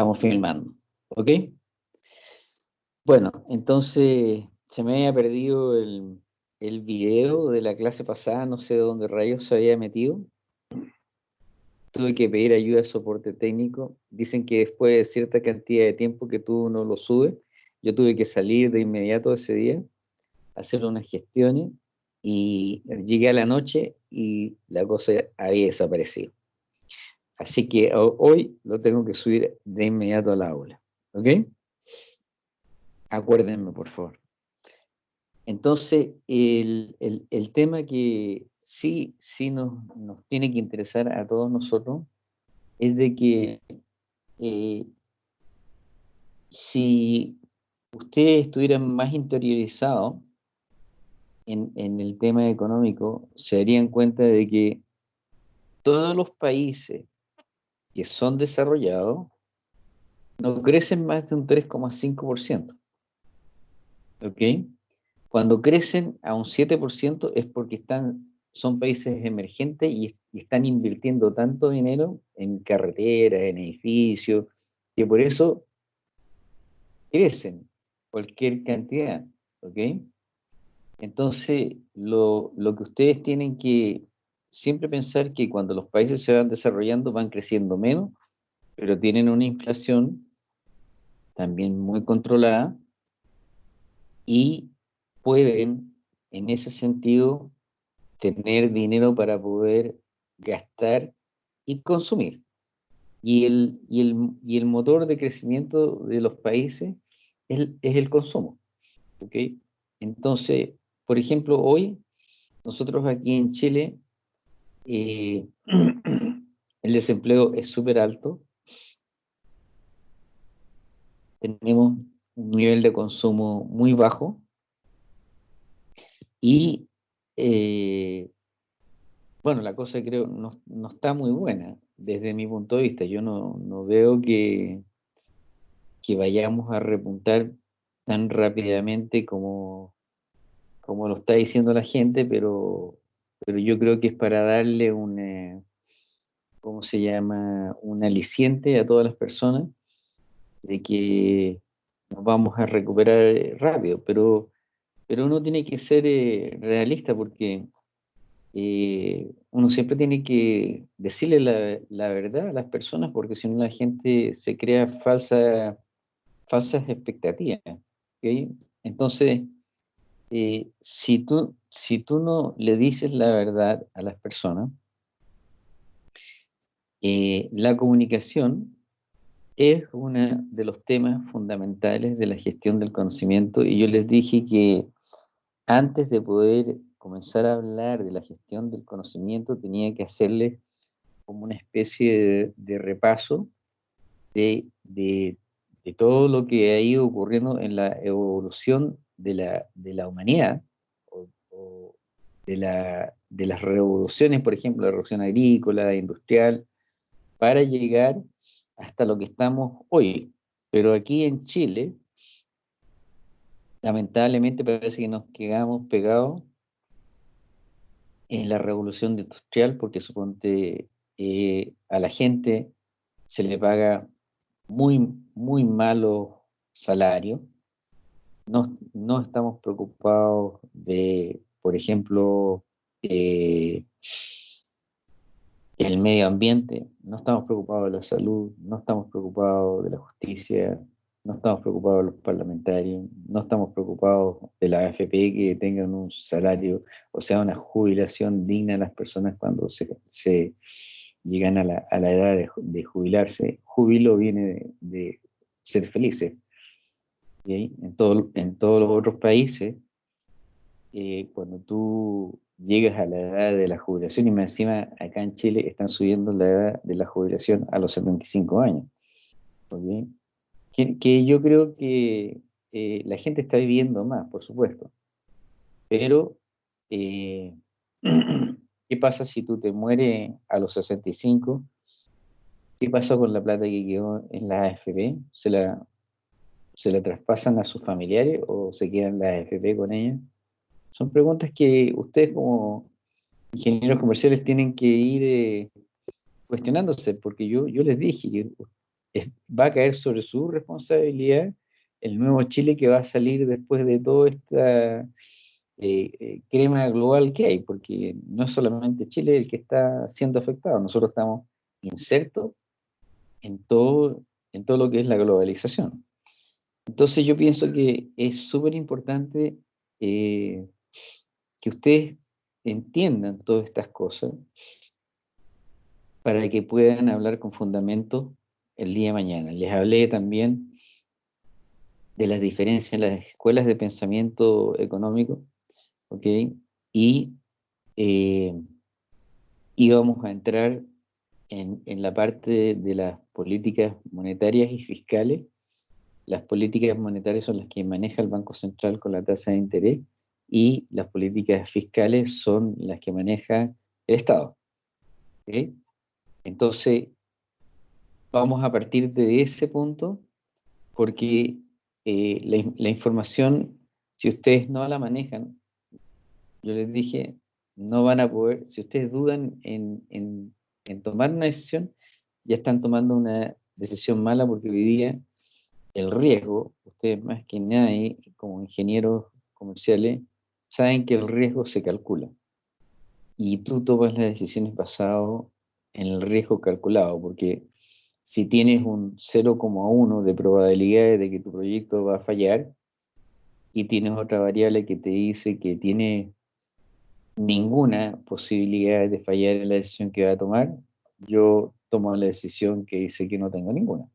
Estamos filmando, ¿ok? Bueno, entonces se me había perdido el, el video de la clase pasada, no sé dónde rayos se había metido. Tuve que pedir ayuda de soporte técnico. Dicen que después de cierta cantidad de tiempo que tú no lo subes, yo tuve que salir de inmediato ese día, hacer unas gestiones y llegué a la noche y la cosa había desaparecido. Así que hoy lo tengo que subir de inmediato al aula. ¿Ok? Acuérdenme, por favor. Entonces, el, tema que sí, sí nos, tiene que interesar a todos nosotros es de que eh, si ustedes estuvieran más interiorizados en, en, el tema económico, se darían cuenta de que todos los países que son desarrollados no crecen más de un 3,5%. ¿Ok? Cuando crecen a un 7% es porque están, son países emergentes y, están invirtiendo tanto dinero en carreteras, en edificios, que por eso crecen cualquier cantidad. ¿Ok? Entonces, lo, lo que ustedes tienen que siempre pensar que cuando los países se van desarrollando van creciendo menos, pero tienen una inflación también muy controlada y pueden en ese sentido tener dinero para poder gastar y consumir. Y el, y el, y el motor de crecimiento de los países es, es el consumo. ¿okay? Entonces, por ejemplo, hoy nosotros aquí en Chile eh, el desempleo es súper alto. Tenemos un nivel de consumo muy bajo. Y, eh, bueno, la cosa creo no, no, está muy buena desde mi punto de vista. Yo no, no veo que, que vayamos a repuntar tan rápidamente como, como lo está diciendo la gente, pero pero yo creo que es para darle un, eh, ¿cómo se llama? Un aliciente a todas las personas de que nos vamos a recuperar rápido, pero, pero uno tiene que ser eh, realista porque eh, uno siempre tiene que decirle la, verdad a las personas porque si no la gente se crea falsa, falsas expectativas. Entonces, eh, si, tú, si tú no le dices la verdad a las personas, eh, la comunicación es uno de los temas fundamentales de la gestión del conocimiento. Y yo les dije que antes de poder comenzar a hablar de la gestión del conocimiento tenía que hacerles como una especie de, repaso de, de, de, todo lo que ha ido ocurriendo en la evolución de la, de la humanidad, o, de, la, de, las revoluciones, por ejemplo, la revolución agrícola, industrial, para llegar hasta lo que estamos hoy. Pero aquí en Chile, lamentablemente parece que nos quedamos pegados en la revolución industrial, porque suponte eh, a la gente se le paga muy, muy malo salario, no, estamos preocupados de, por ejemplo, eh, el medio ambiente, no estamos preocupados de la salud, no estamos preocupados de la justicia, no estamos preocupados de los parlamentarios, no estamos preocupados de la AFP que tengan un salario, o sea, una jubilación digna a las personas cuando se, llegan a la, edad de, jubilarse. Júbilo viene de ser felices. En, todo, en todos los otros países, eh, cuando tú llegas a la edad de la jubilación, y más encima acá en Chile están subiendo la edad de la jubilación a los 75 años. Que, yo creo que eh, la gente está viviendo más, por supuesto. Pero, eh, ¿qué pasa si tú te mueres a los 65? ¿Qué pasa con la plata que quedó en la AFP? ¿Se la, se la traspasan a sus familiares o se quedan las AFP con ellas? Son preguntas que ustedes como ingenieros comerciales tienen que ir eh, cuestionándose, porque yo, yo les dije que va a caer sobre su responsabilidad el nuevo Chile que va a salir después de toda esta eh, eh, crema global que hay, porque no es solamente Chile el que está siendo afectado, nosotros estamos insertos en todo, en todo lo que es la globalización. Entonces yo pienso que es súper importante eh, que ustedes entiendan todas estas cosas para que puedan hablar con fundamento el día de mañana. Les hablé también de las diferencias en las escuelas de pensamiento económico, ¿ok? Y eh, íbamos a entrar en, la parte de, las políticas monetarias y fiscales. Las políticas monetarias son las que maneja el Banco Central con la tasa de interés y las políticas fiscales son las que maneja el Estado. Entonces, vamos a partir de ese punto porque eh, la, información, si ustedes no la manejan, yo les dije, no van a poder, si ustedes dudan en, en, tomar una decisión, ya están tomando una decisión mala porque hoy día el riesgo, ustedes más que nadie, como ingenieros comerciales, saben que el riesgo se calcula. Y tú tomas las decisiones basado en el riesgo calculado, porque si tienes un 0,1 de probabilidades de que tu proyecto va a fallar y tienes otra variable que te dice que tiene ninguna posibilidad de fallar en la decisión que va a tomar, yo tomo la decisión que dice que no tengo ninguna.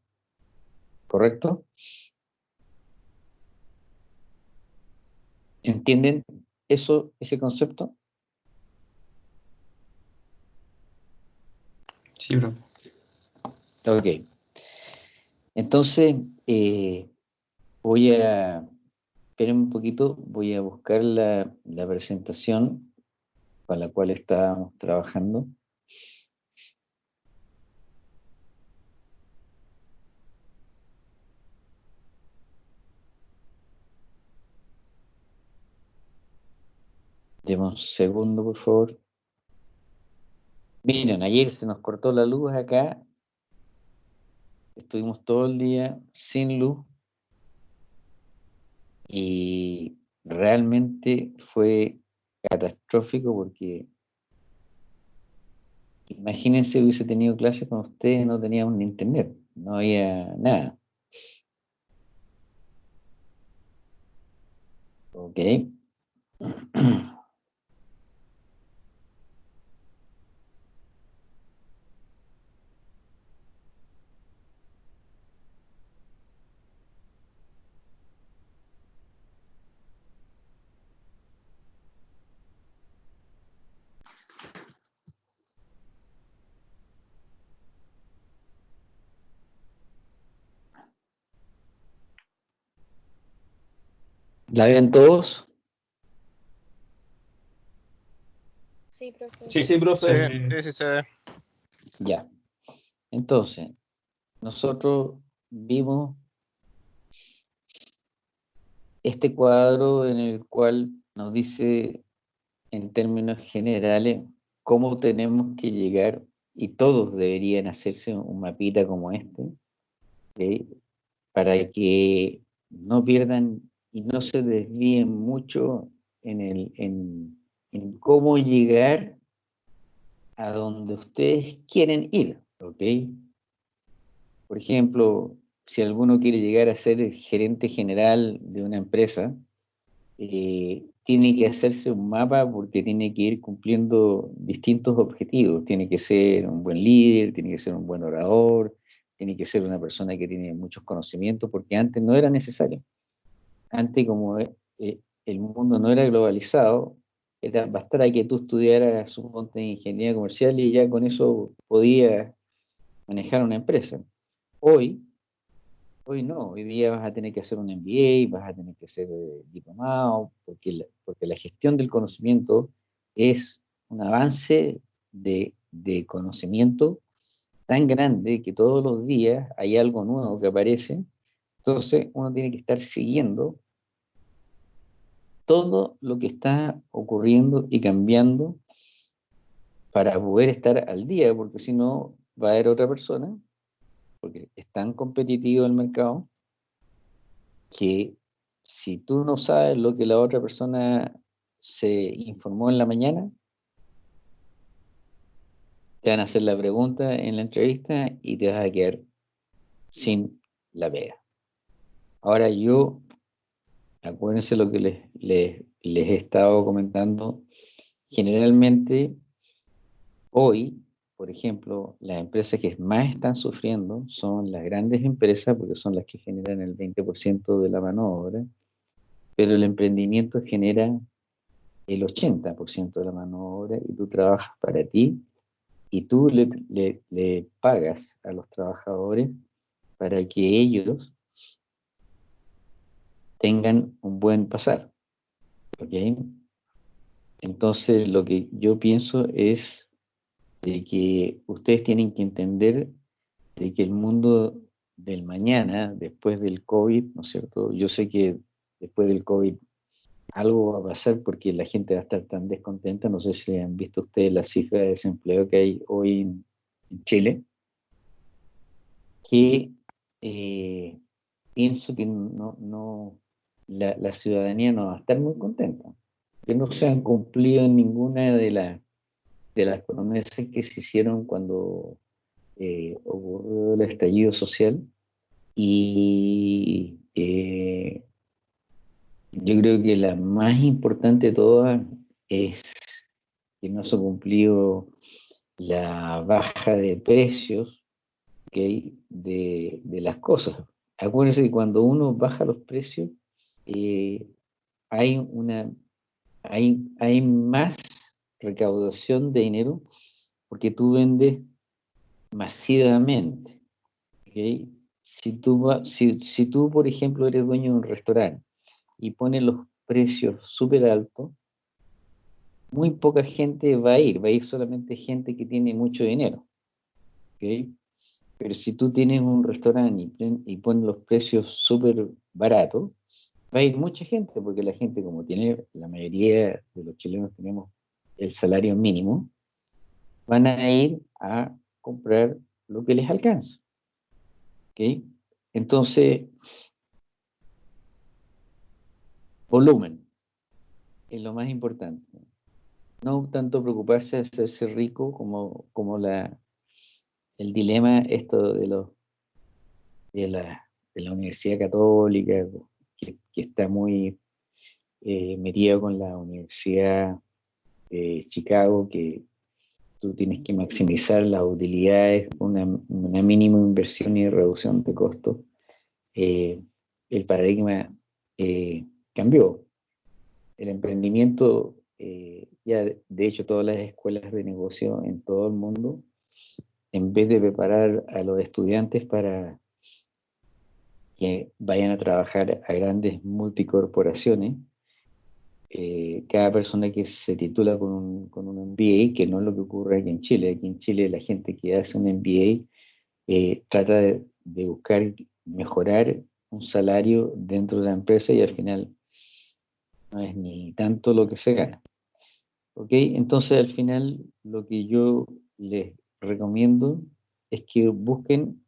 ¿Correcto? ¿Entienden eso, ese concepto? Sí, bro. Ok. Entonces, eh, voy a, esperen un poquito, voy a buscar la, la presentación para la cual estábamos trabajando. Demos un segundo, por favor. Miren, ayer se nos cortó la luz acá Estuvimos todo el día sin luz y realmente fue catastrófico porque imagínense hubiese tenido clases con ustedes, no teníamos ni internet, no había nada. Ok. ¿La ven todos? Sí, profe. Sí, sí, profe. Sí, sí, se ve. Ya. Entonces, nosotros vimos este cuadro en el cual nos dice en términos generales cómo tenemos que llegar, y todos deberían hacerse un mapita como este, para que no pierdan y no se desvíen mucho en, el, en, cómo llegar a donde ustedes quieren ir, ¿ok? Por ejemplo, si alguno quiere llegar a ser gerente general de una empresa, eh, tiene que hacerse un mapa porque tiene que ir cumpliendo distintos objetivos. Tiene que ser un buen líder, tiene que ser un buen orador, tiene que ser una persona que tiene muchos conocimientos, porque antes no era necesario antes como eh, eh, el mundo no era globalizado, era, bastara que tú estudiaras su de ingeniería comercial y ya con eso podías manejar una empresa. Hoy, hoy no, hoy día vas a tener que hacer un MBA, vas a tener que ser eh, diplomado, porque la, porque la gestión del conocimiento es un avance de, de conocimiento tan grande que todos los días hay algo nuevo que aparece entonces uno tiene que estar siguiendo todo lo que está ocurriendo y cambiando para poder estar al día, porque si no va a haber otra persona, porque es tan competitivo el mercado, que si tú no sabes lo que la otra persona se informó en la mañana, te van a hacer la pregunta en la entrevista y te vas a quedar sin la pega. Ahora yo, acuérdense lo que les, les, les he estado comentando, generalmente hoy, por ejemplo, las empresas que más están sufriendo son las grandes empresas porque son las que generan el 20% de la mano de obra, pero el emprendimiento genera el 80% de la mano de obra y tú trabajas para ti y tú le, pagas a los trabajadores para que ellos tengan un buen pasar. Entonces lo que yo pienso es de que ustedes tienen que entender de que el mundo del mañana, después del COVID, ¿no es cierto? Yo sé que después del COVID algo va a pasar porque la gente va a estar tan descontenta. No sé si han visto ustedes la cifra de desempleo que hay hoy en, Chile, que eh, pienso que no la, ciudadanía no va a estar muy contenta, que no se han cumplido ninguna de, la, de las promesas que se hicieron cuando eh, ocurrió el estallido social y eh, yo creo que la más importante de todas es que no se ha cumplido la baja de precios de, las cosas. Acuérdense que cuando uno baja los precios, eh, hay, una, hay, hay más recaudación de dinero porque tú vendes masivamente. Si, tú, si, si tú, por ejemplo, eres dueño de un restaurante y pone los precios súper altos, muy poca gente va a ir, va a ir solamente gente que tiene mucho dinero. Pero si tú tienes un restaurante y, pones los precios súper baratos, va a ir mucha gente, porque la gente, como tiene, la mayoría de los chilenos tenemos el salario mínimo, van a ir a comprar lo que les alcanza. Entonces, Volumen es lo más importante. No tanto preocuparse de hacerse rico como, como la, el dilema esto de, los, de, la, de la Universidad Católica, que, está muy eh, metido con la Universidad de Chicago, que tú tienes que maximizar las utilidades, una, una mínima inversión y reducción de costos. Eh, el paradigma eh, cambió. El emprendimiento, eh, ya de hecho todas las escuelas de negocio en todo el mundo, en vez de preparar a los estudiantes para que vayan a trabajar a grandes multicorporaciones, eh, cada persona que se titula con un, con un, MBA, que no es lo que ocurre aquí en Chile, aquí en Chile la gente que hace un MBA eh, trata de, de, buscar mejorar un salario dentro de la empresa y al final no es ni tanto lo que se gana. ¿Ok? Entonces al final lo que yo les recomiendo es que busquen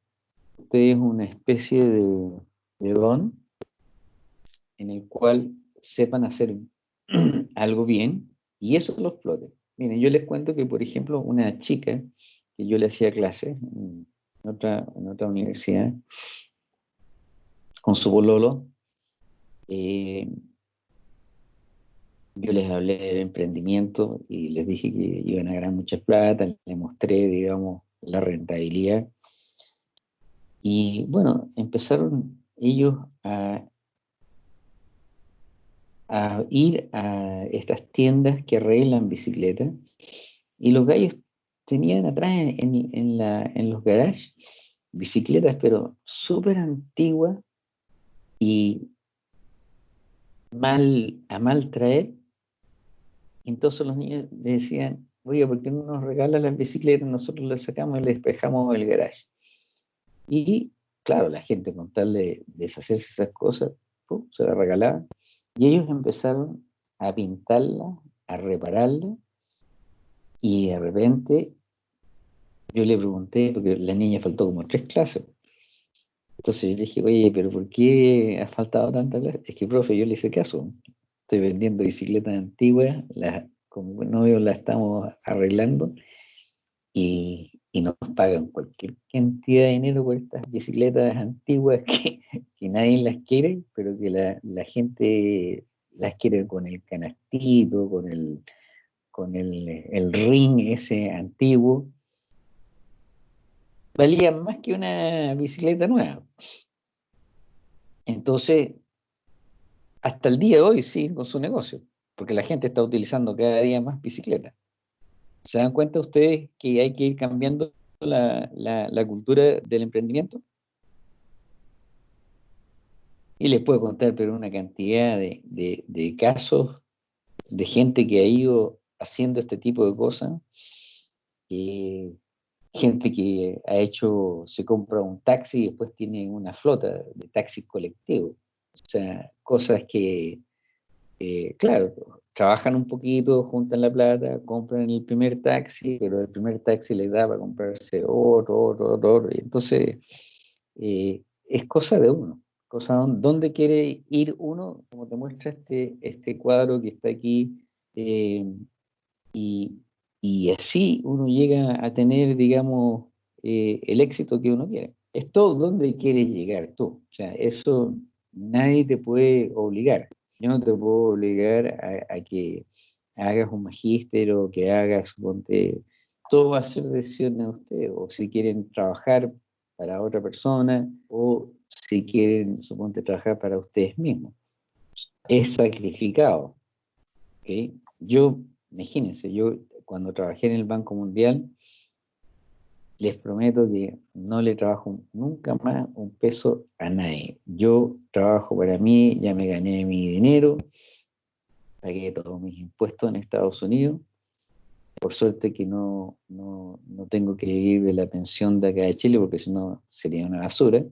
ustedes una especie de, don en el cual sepan hacer algo bien y eso lo exploten. Miren, yo les cuento que, por ejemplo, una chica que yo le hacía clase en otra, en otra universidad, con su bololo, eh, yo les hablé del emprendimiento y les dije que iban a ganar mucha plata, les mostré, digamos, la rentabilidad. Y bueno, empezaron ellos a, ir a estas tiendas que arreglan bicicletas y los gallos tenían atrás en, en los garages bicicletas, pero súper antiguas y mal, a mal traer entonces los niños le decían, oye, ¿por qué no nos regalan las bicicletas? Nosotros las sacamos y les despejamos el garage. Y claro, la gente con tal de deshacerse esas cosas, se las regalaban. Y ellos empezaron a pintarla, a repararla. Y de repente yo le pregunté, porque la niña faltó como tres clases, Entonces yo le dije, oye, pero ¿por qué ha faltado tanta clase? Es que, profe, yo le hice caso. Estoy vendiendo bicicletas antiguas, como novio las estamos arreglando y, nos pagan cualquier cantidad de dinero por estas bicicletas antiguas que, nadie las quiere, pero que la, gente las quiere con el canastito, con el, con el, el ring ese antiguo valían más que una bicicleta nueva. Entonces, hasta el día de hoy siguen con su negocio, porque la gente está utilizando cada día más bicicletas. ¿Se dan cuenta ustedes que hay que ir cambiando la, cultura del emprendimiento? Y les puedo contar, pero una cantidad de, casos de gente que ha ido haciendo este tipo de cosas. Gente que ha hecho, se compra un taxi y después tiene una flota de taxis colectivos. O sea, cosas que, eh, claro, trabajan un poquito, juntan la plata, compran el primer taxi, pero el primer taxi les da para comprarse otro, otro, otro. entonces, eh, es cosa de uno. Cosa dónde quiere ir uno, como te muestra este, este cuadro que está aquí, eh, y, y así uno llega a tener, digamos, eh, el éxito que uno quiere. Es todo donde quieres llegar tú. O sea, eso nadie te puede obligar. Yo no te puedo obligar a, que hagas un magíster o que hagas, suponte, todo va a ser decisión de usted. O si quieren trabajar para otra persona o si quieren, suponte, trabajar para ustedes mismos. Es sacrificado. ¿okay? Yo, imagínense, yo cuando trabajé en el Banco Mundial, les prometo que no le trabajo nunca más un peso a nadie. Yo trabajo para mí, ya me gané mi dinero, pagué todos mis impuestos en Estados Unidos. Por suerte que no, no, tengo que vivir de la pensión de acá de Chile, porque si no sería una basura,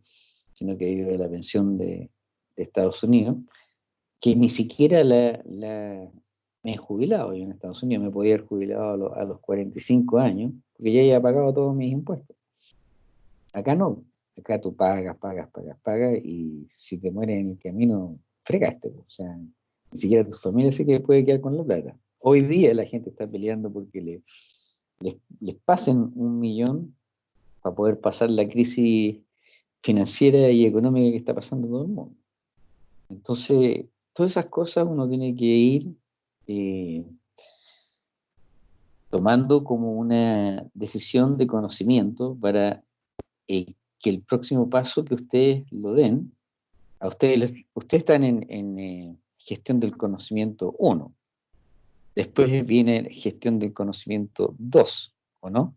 sino que vivo de la pensión de, Estados Unidos, que ni siquiera la, me he jubilado yo en Estados Unidos, me podía haber jubilado a, los 45 años, porque ya había pagado todos mis impuestos. Acá no, acá tú pagas, pagas, pagas, pagas, y si te mueres en el camino, fregaste, o sea, ni siquiera tu familia se que puede quedar con la plata. Hoy día la gente está peleando porque le, les, les pasen un millón para poder pasar la crisis financiera y económica que está pasando todo el mundo. Entonces, todas esas cosas uno tiene que ir eh, tomando como una decisión de conocimiento para eh, que el próximo paso que ustedes lo den, a ustedes, ustedes están en, eh, gestión del conocimiento 1, después viene gestión del conocimiento 2, ¿o no?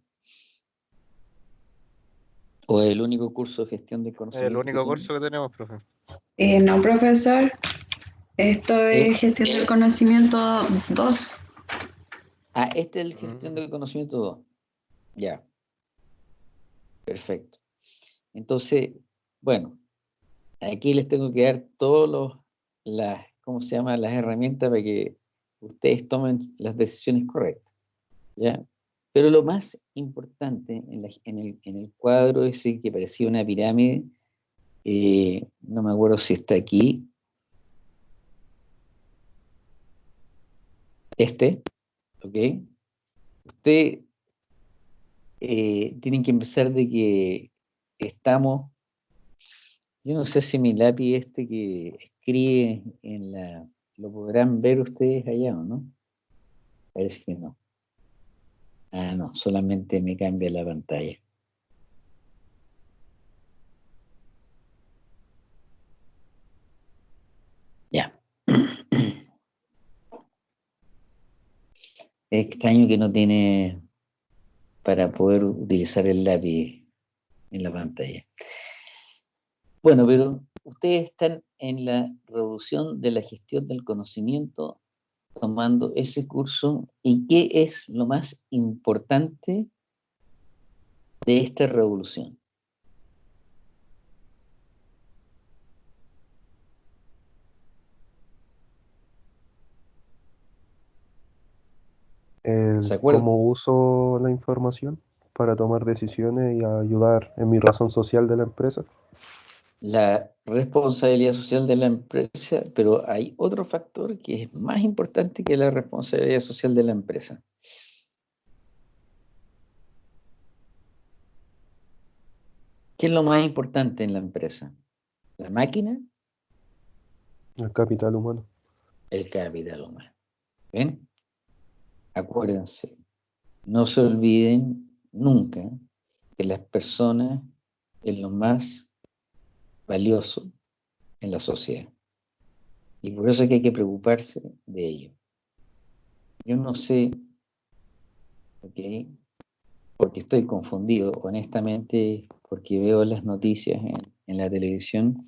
¿O el único curso de gestión del conocimiento? El único curso que tenemos, profe. no, profesor. Esto es eh, gestión del eh. conocimiento 2. Ah, este es el gestión del conocimiento 2. Ya. Perfecto. Entonces, bueno, aquí les tengo que dar todos los, las, ¿cómo se llama? Las herramientas para que ustedes tomen las decisiones correctas. ¿Ya? Pero lo más importante en, el, cuadro ese que parecía una pirámide, eh, no me acuerdo si está aquí, este, ¿ok? Usted eh, tiene que empezar de que estamos, yo no sé si mi lápiz este que escribe en la, lo podrán ver ustedes allá o no. Parece que no. Ah, no, solamente me cambia la pantalla. Ya. Es extraño que no tiene para poder utilizar el lápiz en la pantalla. Bueno, pero ustedes están en la revolución de la gestión del conocimiento tomando ese curso y qué es lo más importante de esta revolución. Cómo uso la información para tomar decisiones y ayudar en mi razón social de la empresa. la responsabilidad social de la empresa, pero hay otro factor que es más importante que la responsabilidad social de la empresa. ¿Qué es lo más importante en la empresa? ¿La máquina? El capital humano. El capital humano. ¿Ven? Acuérdense, no se olviden nunca que las personas es lo más valioso en la sociedad. Y por eso es que hay que preocuparse de ello. Yo no sé, ¿ok? porque estoy confundido, honestamente, porque veo las noticias en, la televisión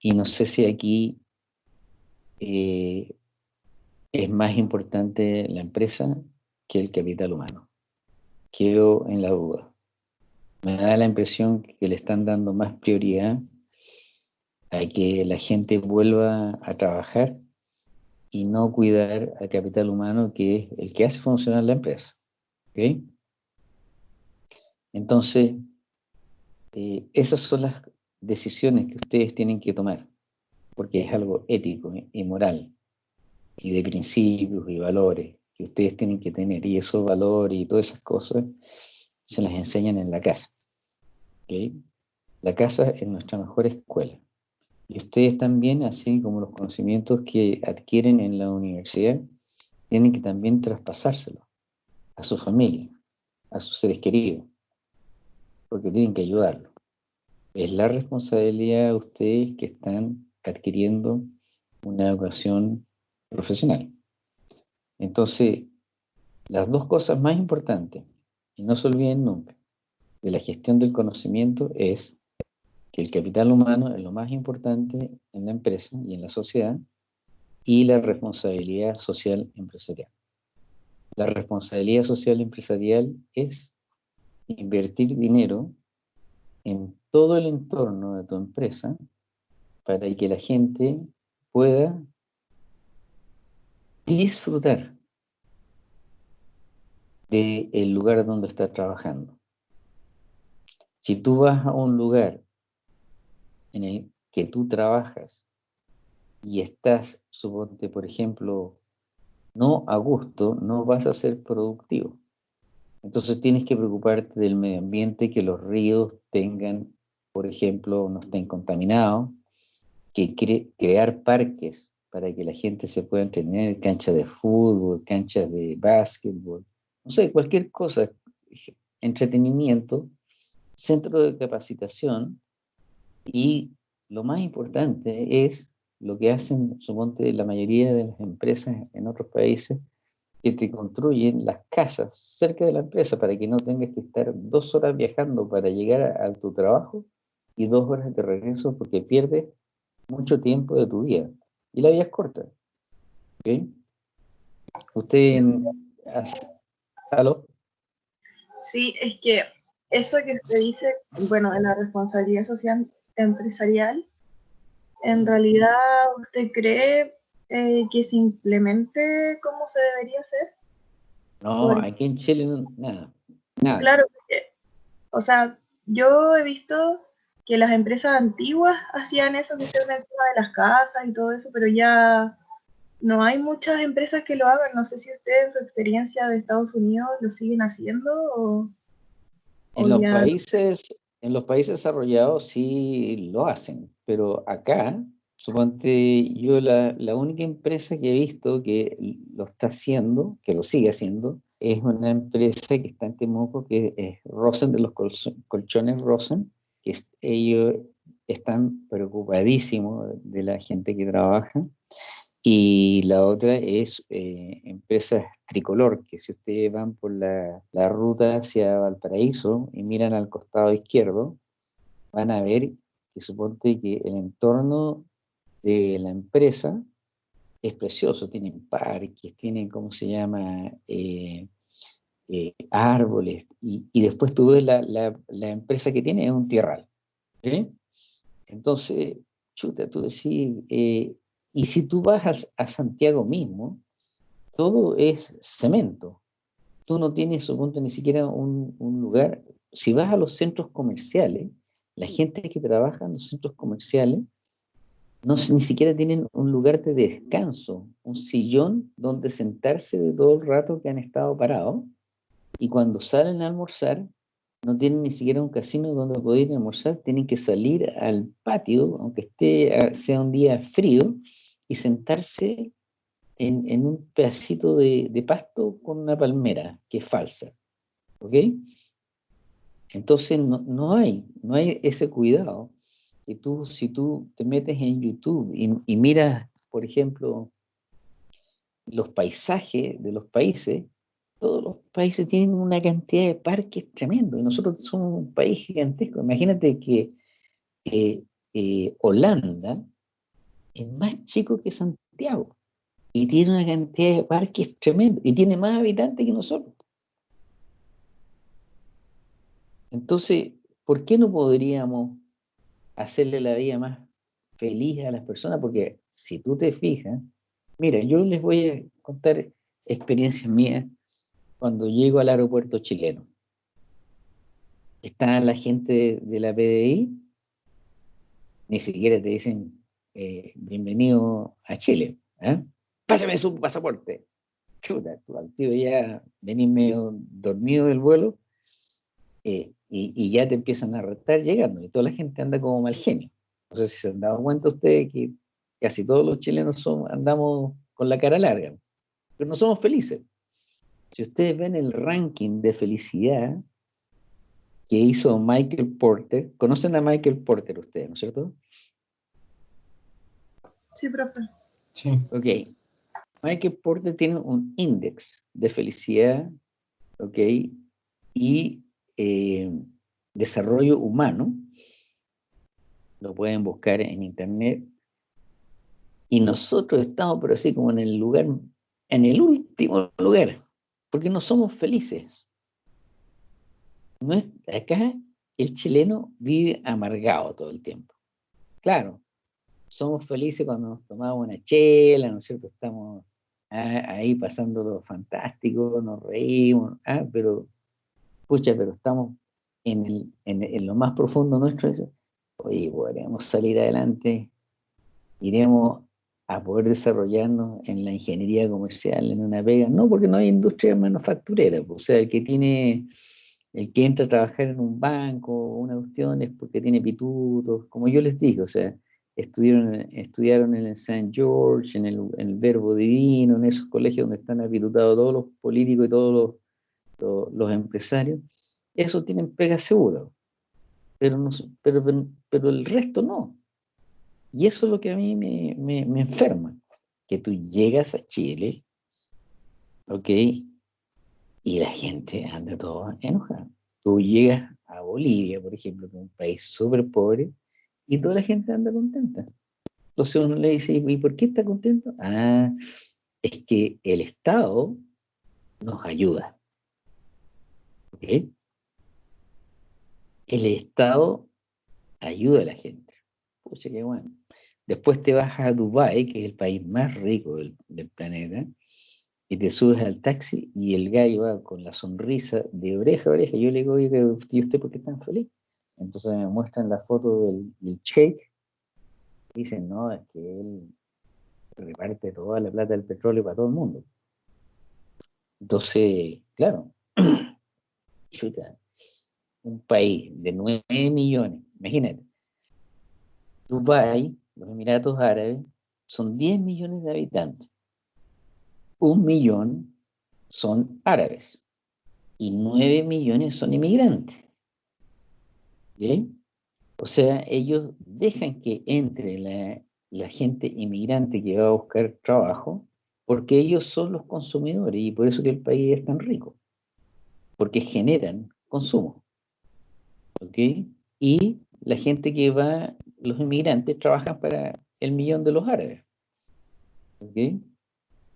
y no sé si aquí eh, es más importante la empresa que el capital humano. Quedo en la duda. Me da la impresión que le están dando más prioridad a que la gente vuelva a trabajar y no cuidar al capital humano que es el que hace funcionar la empresa. Entonces, eh, esas son las decisiones que ustedes tienen que tomar, porque es algo ético y moral, y de principios y valores que ustedes tienen que tener, y esos valores y todas esas cosas se las enseñan en la casa. La casa es nuestra mejor escuela. Y ustedes también, así como los conocimientos que adquieren en la universidad, tienen que también traspasárselos a su familia, a sus seres queridos, porque tienen que ayudarlo. Es la responsabilidad de ustedes que están adquiriendo una educación profesional. Entonces, las dos cosas más importantes, y no se olviden nunca, de la gestión del conocimiento es que el capital humano es lo más importante en la empresa y en la sociedad y la responsabilidad social empresarial. La responsabilidad social empresarial es invertir dinero en todo el entorno de tu empresa para que la gente pueda disfrutar del lugar donde está trabajando. Si tú vas a un lugar en el que tú trabajas y estás, suponte, por ejemplo, no a gusto, no vas a ser productivo. Entonces tienes que preocuparte del medio ambiente, que los ríos tengan, por ejemplo, no estén contaminados, que crear parques para que la gente se pueda entretener, canchas de fútbol, canchas de básquetbol, no sé, cualquier cosa, entretenimiento, centro de capacitación y lo más importante es lo que hacen, suponte, la mayoría de las empresas en otros países, que te construyen las casas cerca de la empresa para que no tengas que estar dos horas viajando para llegar a, tu trabajo y dos horas de regreso porque pierdes mucho tiempo de tu día. Y la vida es corta. ¿Ok? Usted, ¿aló? Sí, es que eso que usted dice, bueno, de la responsabilidad social empresarial, en realidad usted cree eh, que se implemente como se debería hacer? No, aquí en Chile nada, nada. Claro, o sea, yo he visto que las empresas antiguas hacían eso que menciona de las casas y todo eso, pero ya no hay muchas empresas que lo hagan. No sé si usted en su experiencia de Estados Unidos lo siguen haciendo o... En los países, en los países desarrollados sí lo hacen, pero acá Suponte, yo la, única empresa que he visto que lo está haciendo, que lo sigue haciendo, es una empresa que está en Temuco, que es Rosen, de los colchones Rosen, que ellos están preocupadísimos de la gente que trabaja. Y la otra es eh, empresas tricolor, que si ustedes van por la, la ruta hacia Valparaíso y miran al costado izquierdo, van a ver que suponte que el entorno de la empresa es precioso, tienen parques, tienen, ¿cómo se llama? Eh, eh, árboles, y, después tú ves la, la, empresa que tiene es un tierral. Entonces, chuta, tú decís, eh, y si tú vas a, Santiago mismo, todo es cemento. Tú no tienes, suponte, ni siquiera un, un lugar. Si vas a los centros comerciales, La gente que trabaja en los centros comerciales no, ni siquiera tienen un lugar de descanso, un sillón donde sentarse de todo el rato que han estado parados. Y cuando salen a almorzar, no tienen ni siquiera un casino donde poder almorzar, tienen que salir al patio, aunque esté, ah, sea un día frío, y sentarse en, un pedacito de, de, pasto con una palmera, que es falsa. ¿Ok? Entonces no, no, hay, no hay ese cuidado. Y tú, si tú te metes en YouTube y, y miras, por ejemplo, los paisajes de los países, todos los países tienen una cantidad de parques tremendo. Y nosotros somos un país gigantesco. Imagínate que eh, eh, Holanda es más chico que Santiago y tiene una cantidad de parques tremendo y tiene más habitantes que nosotros. Entonces, ¿por qué no podríamos hacerle la vida más feliz a las personas? Porque si tú te fijas, mira, yo les voy a contar experiencias mías cuando llego al aeropuerto chileno. Está la gente de la PDI, ni siquiera te dicen eh, bienvenido a Chile. ¿eh? Pásame su pasaporte. Chuta, al tío ya venís medio dormido del vuelo eh, y, ya te empiezan a arrestar llegando y toda la gente anda como mal genio. No sé si se han dado cuenta ustedes que casi todos los chilenos son, andamos con la cara larga, pero no somos felices. Si ustedes ven el ranking de felicidad que hizo Michael Porter, ¿conocen a Michael Porter ustedes, no es cierto? Sí, profe. Sí. Ok. Michael Porter tiene un índice de felicidad, ok, y eh, desarrollo humano. Lo pueden buscar en internet. Y nosotros estamos, pero así como en el lugar, en el último lugar porque no somos felices. No es, acá el chileno vive amargado todo el tiempo. Claro, somos felices cuando nos tomamos una chela, ¿no es cierto? Estamos ahí pasando lo fantástico, nos reímos, ¿ah? pero, escucha, pero estamos en, lo más profundo nuestro. Oye, podríamos salir adelante, iremos a poder desarrollarnos en la ingeniería comercial, en una pega, no porque no hay industria manufacturera, pues, o sea, el que tiene, el que entra a trabajar en un banco, una cuestión es porque tiene pitutos, como yo les dije, o sea, estudiaron, estudiaron en el St. George, en el, Verbo Divino, en esos colegios donde están apitutados todos los políticos y todos los, los, empresarios, esos tienen pega segura, pero, no, pero, pero el resto no. Y eso es lo que a mí me, me, enferma, que tú llegas a Chile, ¿ok? Y la gente anda toda enojada. Tú llegas a Bolivia, por ejemplo, que es un país súper pobre, y toda la gente anda contenta. Entonces uno le dice, ¿y por qué está contento? Ah, es que el Estado nos ayuda. ¿Ok? El Estado ayuda a la gente. Pucha, qué bueno. Después te vas a Dubái, que es el país más rico del, planeta, y te subes al taxi y el gallo va con la sonrisa de oreja a oreja. Yo le digo, ¿y usted por qué tan feliz? Entonces me muestran la foto del, del dicen, no, es que él reparte toda la plata del petróleo para todo el mundo. Entonces, claro, un país de 9 millones, imagínate. Dubái los Emiratos Árabes, son 10 millones de habitantes. Un millón son árabes y 9 millones son inmigrantes. ¿Bien? O sea, ellos dejan que entre la, gente inmigrante que va a buscar trabajo porque ellos son los consumidores y por eso que el país es tan rico, porque generan consumo. ¿Ok? Y la gente que va los inmigrantes trabajan para el millón de los árabes.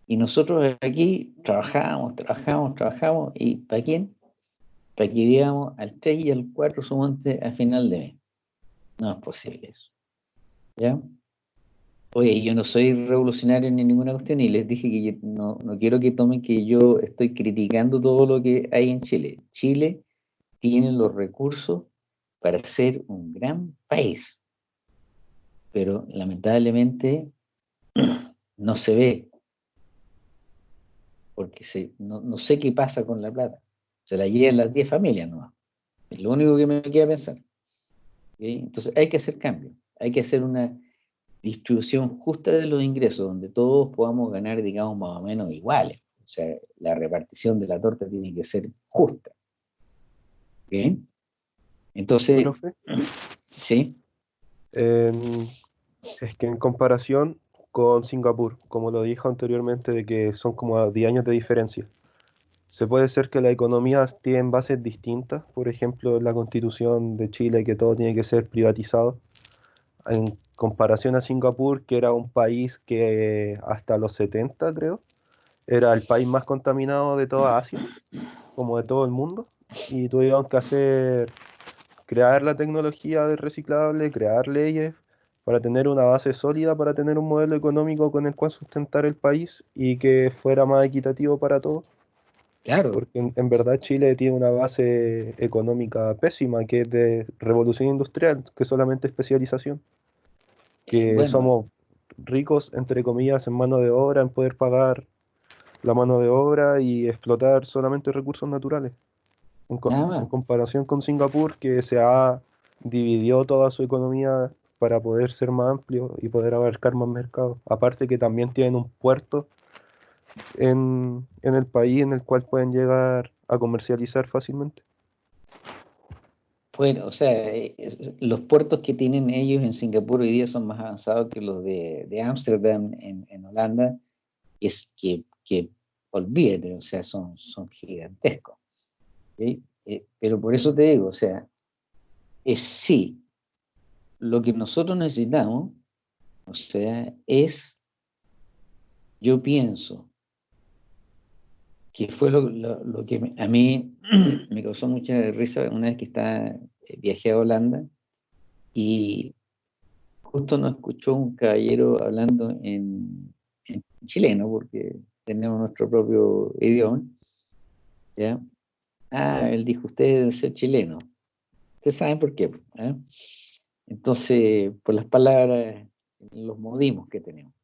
Y nosotros aquí trabajamos, trabajamos, trabajamos, ¿y para quién? Para que vivamos al 3 y al 4 sumonte a final de mes. No es posible eso. ¿Ya? Oye, yo no soy revolucionario en ninguna cuestión y les dije que no, no quiero que tomen que yo estoy criticando todo lo que hay en Chile. Chile tiene los recursos para ser un gran país. Pero lamentablemente no se ve, porque se, no, sé qué pasa con la plata. Se la llevan las 10 familias nomás. Es lo único que me queda pensar. Entonces hay que hacer cambios, hay que hacer una distribución justa de los ingresos, donde todos podamos ganar, digamos, más o menos iguales. O sea, la repartición de la torta tiene que ser justa. Entonces, sí. Es que en comparación con Singapur, como lo dijo anteriormente, de que son como 10 años de diferencia, se puede ser que las economías tienen bases distintas, por ejemplo, la constitución de Chile, que todo tiene que ser privatizado, en comparación a Singapur, que era un país que hasta los 70, creo, era el país más contaminado de toda Asia, como de todo el mundo, y tuvieron que hacer, crear la tecnología de reciclable, crear leyes para tener una base sólida, para tener un modelo económico con el cual sustentar el país y que fuera más equitativo para todos Claro. Porque en, verdad Chile tiene una base económica pésima, que es de revolución industrial, que es solamente especialización. Que somos ricos, entre comillas, en mano de obra, en poder pagar la mano de obra y explotar solamente recursos naturales. En, comparación con Singapur, que se ha dividido toda su economía para poder ser más amplio y poder abarcar más mercados. Aparte que también tienen un puerto en, el país en el cual pueden llegar a comercializar fácilmente. Bueno, o sea, eh, los puertos que tienen ellos en Singapur hoy día son más avanzados que los de Ámsterdam en, Holanda, es que, que olvídate, o sea, son, son gigantescos. Eh, pero por eso te digo, o sea, es sí, lo que nosotros necesitamos, o sea, es, yo pienso, que fue lo, que a mí me causó mucha risa una vez que estaba, eh, viajé a Holanda y justo nos escuchó un caballero hablando en, chileno, porque tenemos nuestro propio idioma, ¿ya? Ah, él dijo, ustedes deben ser chilenos. Ustedes saben por qué. ¿eh? Entonces, por las palabras, los modimos que tenemos.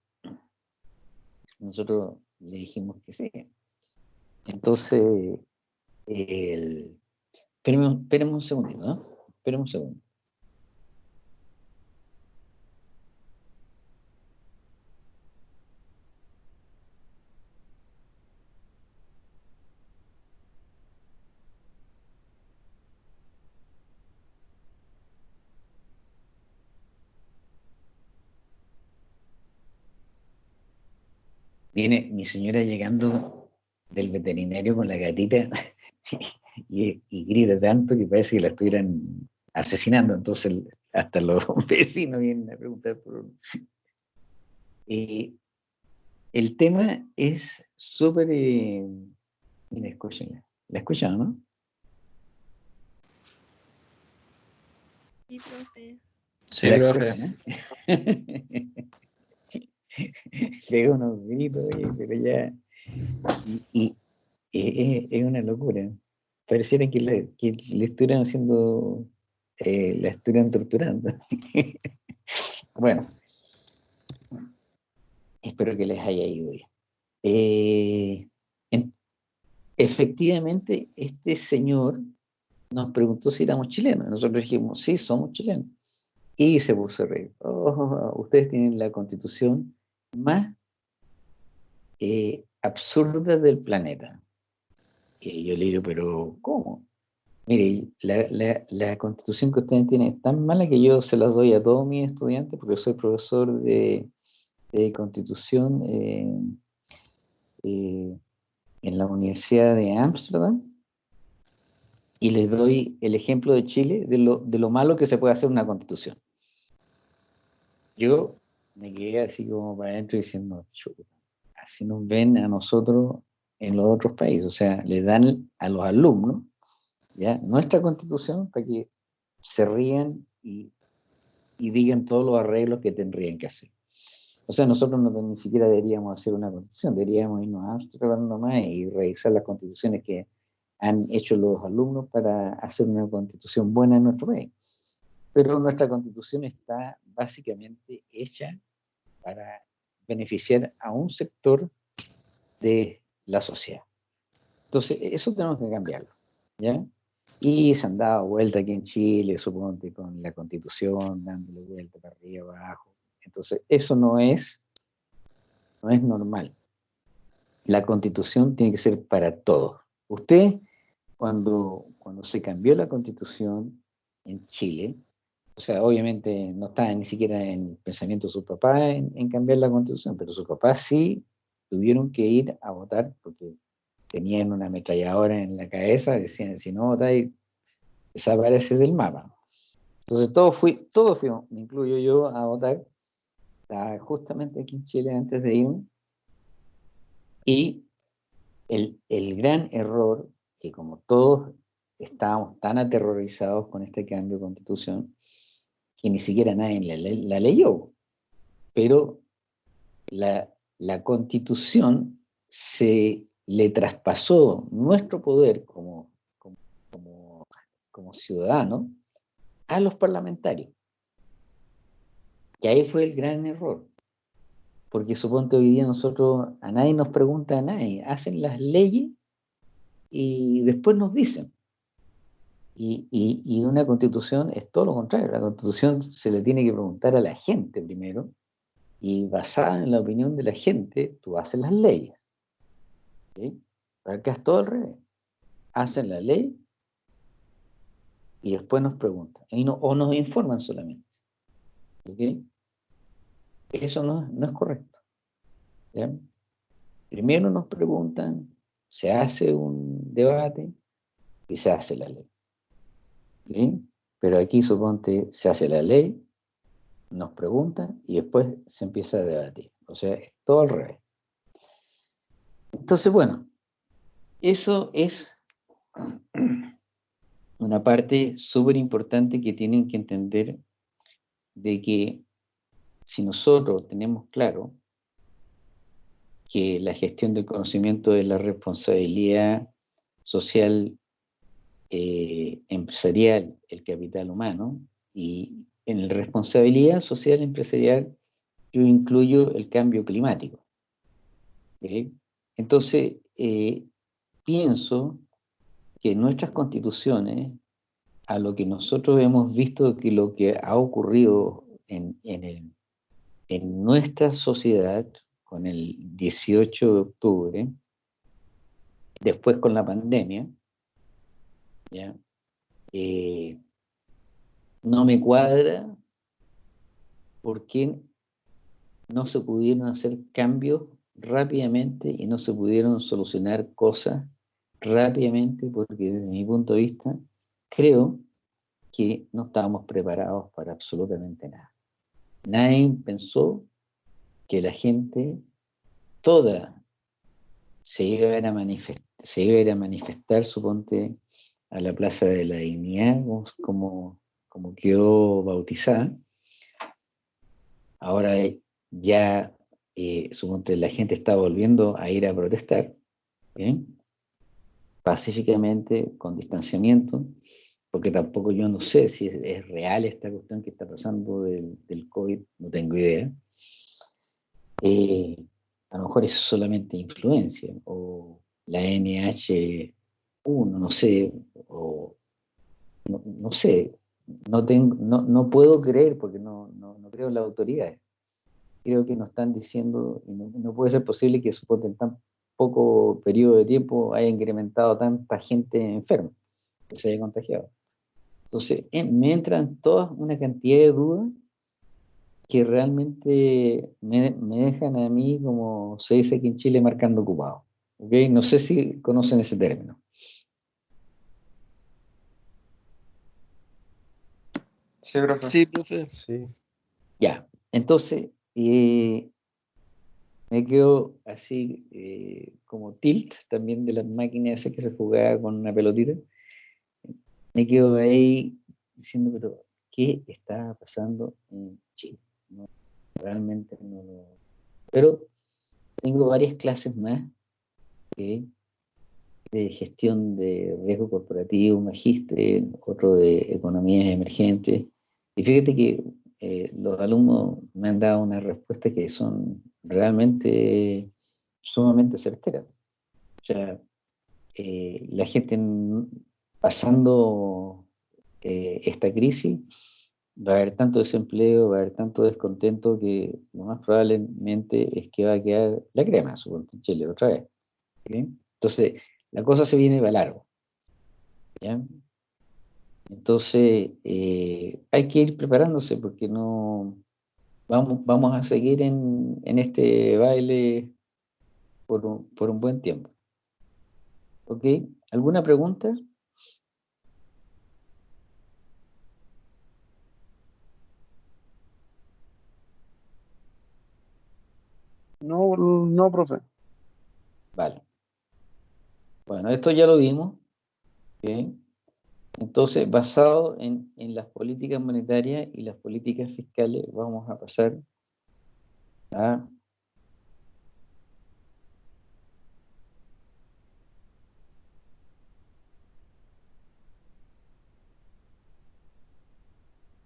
Nosotros le dijimos que sí. Entonces, el... espérenme, un segundito, ¿no? Espérenme un segundo. Viene mi señora llegando del veterinario con la gatita y, grita tanto que parece que la estuvieran asesinando. Entonces hasta los vecinos vienen a preguntar por... Eh, el tema es súper... Eh, mira, escúchenla. ¿La escuchan, no? Sí, profe. Sí, profe. Le unos gritos, pero ya y, es, una locura. Pareciera que le, que le estuvieran haciendo, eh, la estuvieran torturando. bueno, espero que les haya ido bien. Eh, efectivamente, este señor nos preguntó si éramos chilenos. Nosotros dijimos, sí, somos chilenos. Y se puso a reír. Oh, ustedes tienen la constitución más eh, absurdas del planeta. Y yo le digo, pero ¿cómo? Mire, la, constitución que ustedes tienen es tan mala que yo se las doy a todos mis estudiantes, porque soy profesor de, constitución eh, eh, en la Universidad de Ámsterdam, y les doy el ejemplo de Chile de lo, de lo malo que se puede hacer una constitución. Yo me quedé así como para adentro diciendo, chuta, así nos ven a nosotros en los otros países. O sea, le dan a los alumnos ¿ya? nuestra constitución para que se rían y, digan todos los arreglos que tendrían que hacer. O sea, nosotros no, ni siquiera deberíamos hacer una constitución, deberíamos irnos a Amsterdam nomás y revisar las constituciones que han hecho los alumnos para hacer una constitución buena en nuestro país. Pero nuestra constitución está básicamente hecha para beneficiar a un sector de la sociedad. Entonces, eso tenemos que cambiarlo, ¿ya? Y se han dado vuelta aquí en Chile, suponte, con la constitución, dándole vuelta para arriba, abajo. Entonces, eso no es, no es normal. La constitución tiene que ser para todos. Usted, cuando, cuando se cambió la constitución en Chile, o sea, obviamente no estaba ni siquiera en el pensamiento de su papá en, cambiar la constitución, pero sus papás sí tuvieron que ir a votar porque tenían una ametralladora en la cabeza, decían, si no votáis, desapareces del mapa. Entonces todos, fui, todos fuimos, me incluyo yo, a votar, justamente aquí en Chile antes de ir, y el, el gran error, que como todos estábamos tan aterrorizados con este cambio de constitución, que ni siquiera nadie la, leyó. Pero la, constitución se le traspasó nuestro poder como, como, como, ciudadano a los parlamentarios. Y ahí fue el gran error. Porque suponte hoy día nosotros, a nadie nos pregunta a nadie, hacen las leyes y después nos dicen. Y, una constitución es todo lo contrario. La constitución se le tiene que preguntar a la gente primero, y basada en la opinión de la gente, tú haces las leyes. ¿sí? Acá es todo al revés. Hacen la ley y después nos preguntan. o nos informan solamente. Eso no, no, es correcto. Primero nos preguntan, se hace un debate y se hace la ley. Pero aquí suponte, se hace la ley, nos preguntan y después se empieza a debatir. O sea, es todo al revés. Entonces, bueno, eso es una parte súper importante que tienen que entender de que si nosotros tenemos claro que la gestión del conocimiento de la responsabilidad social eh, empresarial, el capital humano, y en la responsabilidad social empresarial yo incluyo el cambio climático. Entonces, eh, pienso que nuestras constituciones, a lo que nosotros hemos visto que lo que ha ocurrido en, en, en nuestra sociedad con el 18 de octubre, después con la pandemia, eh, no me cuadra por qué no se pudieron hacer cambios rápidamente y no se pudieron solucionar cosas rápidamente, porque desde mi punto de vista creo que no estábamos preparados para absolutamente nada. Nadie pensó que la gente toda se iba a manifestar, se iba a manifestar, suponte, a la Plaza de la Dignidad, como, como quedó bautizada. Ahora ya, eh, la gente está volviendo a ir a protestar, pacíficamente, con distanciamiento, porque tampoco yo no sé si es, real esta cuestión que está pasando del, del COVID, no tengo idea. Eh, a lo mejor es solamente influencia, o la NH uno, no sé, o no, sé, no, tengo, no, no, puedo creer porque no, no, creo en la autoridad. Creo que nos están diciendo, no, puede ser posible que en tan poco periodo de tiempo haya incrementado tanta gente enferma, que se haya contagiado. Entonces, me entran todas una cantidad de dudas que realmente me, me, dejan a mí, como se dice aquí en Chile, marcando ocupado. ¿okay? No sé si conocen ese término. Sí, profe. Sí, profe. Sí. Ya, entonces eh, me quedo así eh, como tilt también de las máquinas que se jugaba con una pelotita. Me quedo ahí diciendo, pero ¿qué está pasando en Chile? realmente no lo... Pero tengo varias clases más de gestión de riesgo corporativo, magíster, otro de economías emergentes, Y fíjate que eh, los alumnos me han dado una respuesta que son realmente sumamente certeras. O sea, eh, la gente pasando eh, esta crisis va a haber tanto desempleo, va a haber tanto descontento que lo más probablemente es que va a quedar la crema, supongo, en Chile otra vez. Entonces, la cosa se viene para largo. Entonces, eh, hay que ir preparándose porque no vamos, vamos a seguir en, este baile por un, por un buen tiempo. ¿Ok? ¿Alguna pregunta? No, no, profe. Vale. Bueno, esto ya lo vimos. Entonces, basado en, las políticas monetarias y las políticas fiscales, vamos a pasar a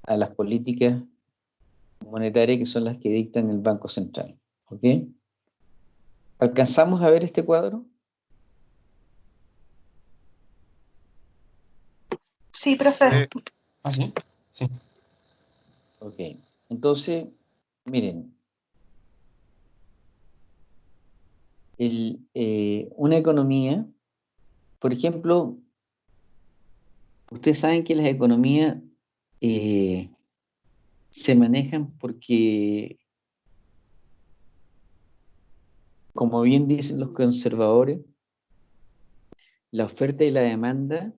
a las políticas monetarias que son las que dictan el Banco Central. ¿Ok? ¿Alcanzamos a ver este cuadro? Sí, profe. ¿Ah, sí? Sí. Ok. Entonces, miren. Eh, una economía, por ejemplo, ustedes saben que las economías eh, se manejan porque, como bien dicen los conservadores, la oferta y la demanda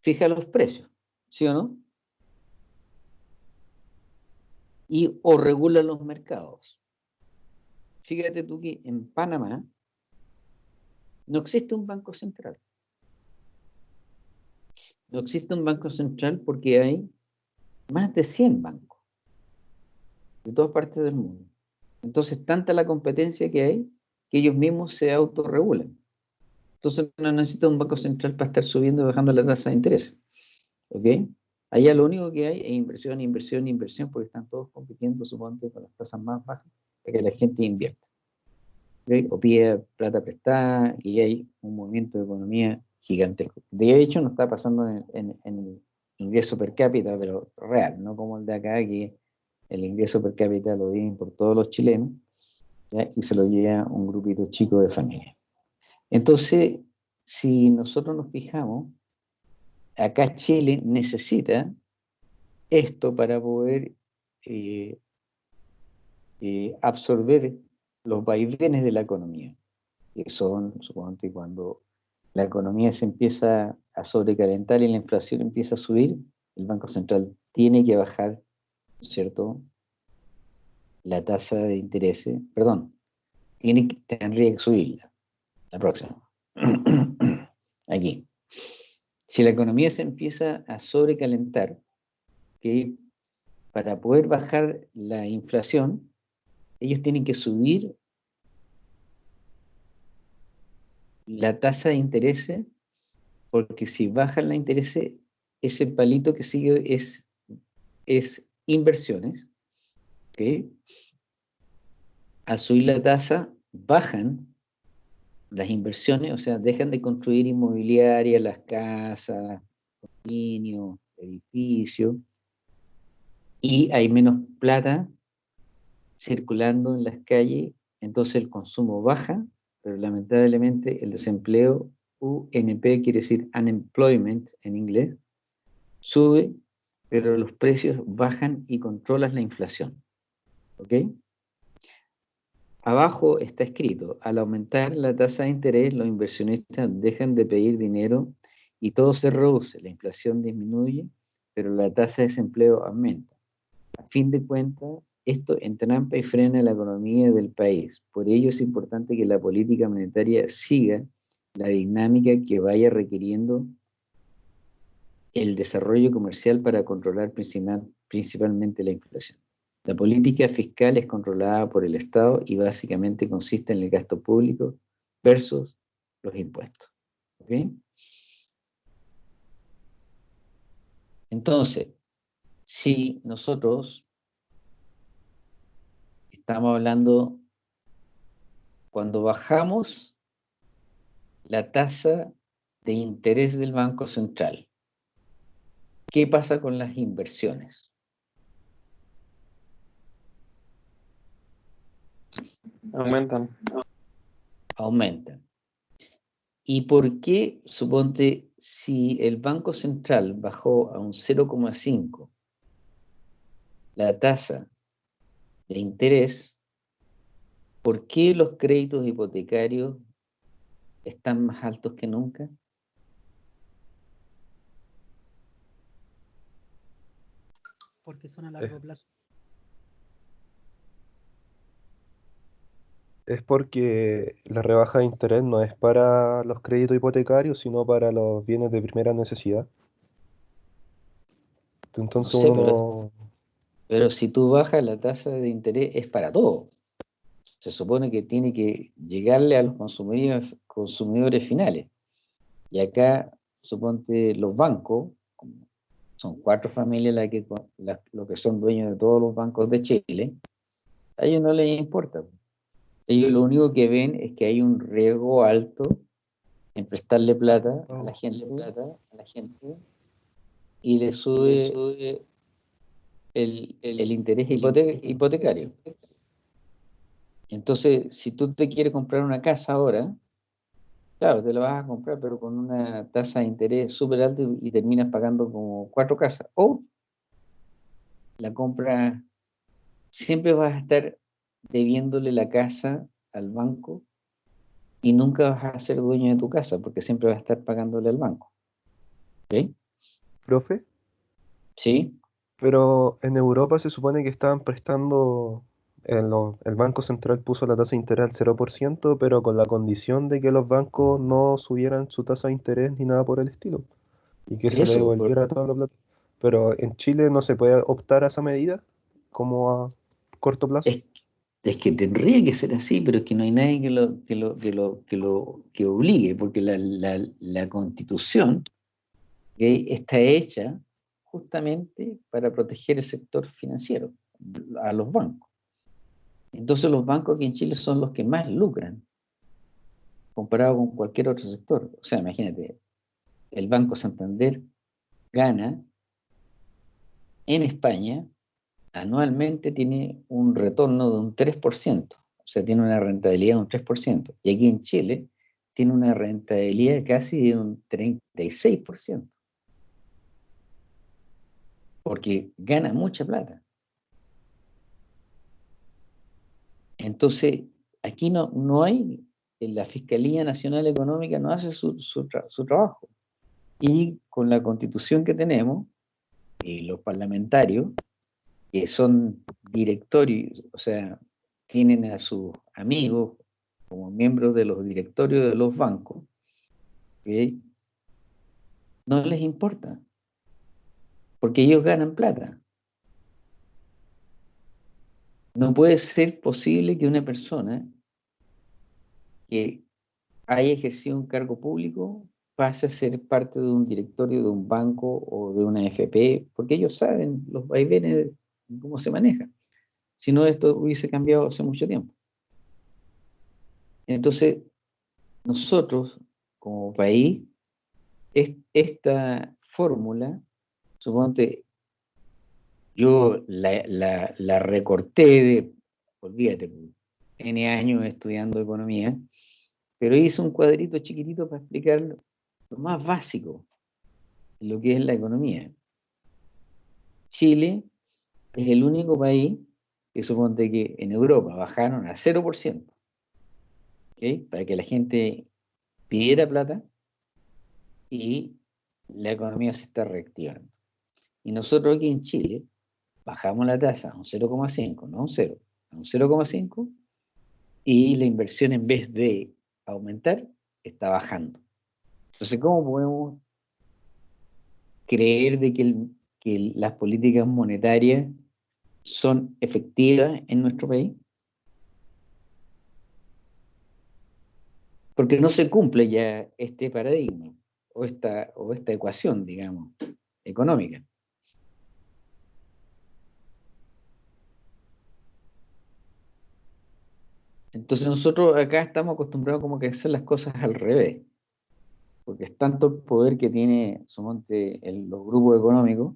fija los precios, ¿sí o no? Y o regula los mercados. Fíjate tú que en Panamá no existe un banco central. No existe un banco central porque hay más de 100 bancos de todas partes del mundo. Entonces, tanta la competencia que hay que ellos mismos se autorregulan. Entonces no necesita un banco central para estar subiendo y bajando la tasa de interés. ¿Ok? Allá lo único que hay es inversión, inversión, inversión, porque están todos compitiendo, suponte, con las tasas más bajas para que la gente invierta. ¿Okay? O pide plata prestada y hay un movimiento de economía gigantesco. De hecho, no está pasando en, el ingreso per cápita, pero real, no como el de acá, que el ingreso per cápita lo tienen por todos los chilenos y se lo lleva un grupito chico de familia. Entonces, si nosotros nos fijamos, acá Chile necesita esto para poder eh, eh, absorber los vaivenes de la economía, que son, supongo cuando la economía se empieza a sobrecalentar y la inflación empieza a subir, el Banco Central tiene que bajar, ¿cierto?, la tasa de interés, perdón, tiene tendría que subirla la próxima. Aquí. Si la economía se empieza a sobrecalentar, que para poder bajar la inflación, ellos tienen que subir la tasa de interés, porque si bajan la interés, ese palito que sigue es, es inversiones. ¿okay? Al subir la tasa, bajan las inversiones, o sea, dejan de construir inmobiliaria, las casas, condominios, edificios, y hay menos plata circulando en las calles, entonces el consumo baja, pero lamentablemente el desempleo, UNP quiere decir unemployment en inglés, sube, pero los precios bajan y controlas la inflación. ¿Ok? Abajo está escrito, al aumentar la tasa de interés, los inversionistas dejan de pedir dinero y todo se reduce, la inflación disminuye, pero la tasa de desempleo aumenta. A fin de cuentas, esto entrampa y frena la economía del país. Por ello es importante que la política monetaria siga la dinámica que vaya requiriendo el desarrollo comercial para controlar principalmente la inflación. La política fiscal es controlada por el Estado y básicamente consiste en el gasto público versus los impuestos. Entonces, si nosotros estamos hablando cuando bajamos la tasa de interés del Banco Central. ¿Qué pasa con las inversiones? Aumentan. Aumentan. ¿Y por qué, suponte, si el Banco Central bajó a un 0,5 la tasa de interés, ¿por qué los créditos hipotecarios están más altos que nunca? Porque son a largo plazo. Es porque la rebaja de interés no es para los créditos hipotecarios, sino para los bienes de primera necesidad. Entonces No sé, uno... Pero si tú bajas la tasa de interés es para todo. Se supone que tiene que llegarle a los consumidores, consumidores finales. Y acá, suponte, los bancos, son cuatro familias las que, las- los que son dueños de todos los bancos de Chile, a ellos no les importa. Ellos lo único que ven es que hay un riesgo alto en prestarle plata a la gente, plata a la gente y le sube, el, el interés hipote- hipotecario. Entonces, si tú te quieres comprar una casa ahora, claro, te la vas a comprar, pero con una tasa de interés súper alta y, y terminas pagando como cuatro casas. O la compra, siempre vas a estar debiéndole la casa al banco y nunca vas a ser dueño de tu casa porque siempre vas a estar pagándole al banco. ¿Ok? Profe, ¿Sí? pero en Europa se supone que estaban prestando, en lo- el Banco Central puso la tasa de interés al 0%, pero con la condición de que los bancos no subieran su tasa de interés ni nada por el estilo, y que se le por- devolviera toda la plata. Pero en Chile no se puede optar a esa medida como a corto plazo. Es, es que tendría que ser así, pero es que no hay nadie que lo, que lo, que lo, que lo que obligue, porque la, la, la constitución ¿ok? está hecha justamente para proteger el sector financiero, a los bancos. Entonces los bancos aquí en Chile son los que más lucran comparado con cualquier otro sector. O sea, imagínate, el Banco Santander gana en España anualmente tiene un retorno de un 3%, o sea, tiene una rentabilidad de un 3%, y aquí en Chile tiene una rentabilidad casi de un 36%, porque gana mucha plata. Entonces, aquí no, no hay, la Fiscalía Nacional Económica no hace su, su tra- su trabajo. Y con la constitución que tenemos, y los parlamentarios, que son directorios, o sea, tienen a sus amigos como miembros de los directorios de los bancos, no les importa, porque ellos ganan plata. No puede ser posible que una persona que haya ejercido un cargo público pase a ser parte de un directorio de un banco o de una FP, porque ellos saben los vaivenes cómo se maneja. Si no, esto hubiese cambiado hace mucho tiempo. Entonces, nosotros, como país, es- esta fórmula, suponte, yo la, la- la recorté de, olvídate, N años estudiando economía, pero hice un cuadrito chiquitito para explicar lo más básico lo que es la economía. Chile es el único país que suponte que en Europa bajaron a 0%, ¿ok? para que la gente pidiera plata y la economía se está reactivando. Y nosotros aquí en Chile bajamos la tasa a un 0,5, no a un 0, a un 0,5 y la inversión en vez de aumentar está bajando. Entonces, ¿cómo podemos creer de que, el- que las políticas monetarias son efectivas en nuestro país? Porque no se cumple ya este paradigma o esta, o esta ecuación, digamos, económica. Entonces nosotros acá estamos acostumbrados como que a hacer las cosas al revés, porque es tanto el poder que tiene, sumonte, los grupos económicos,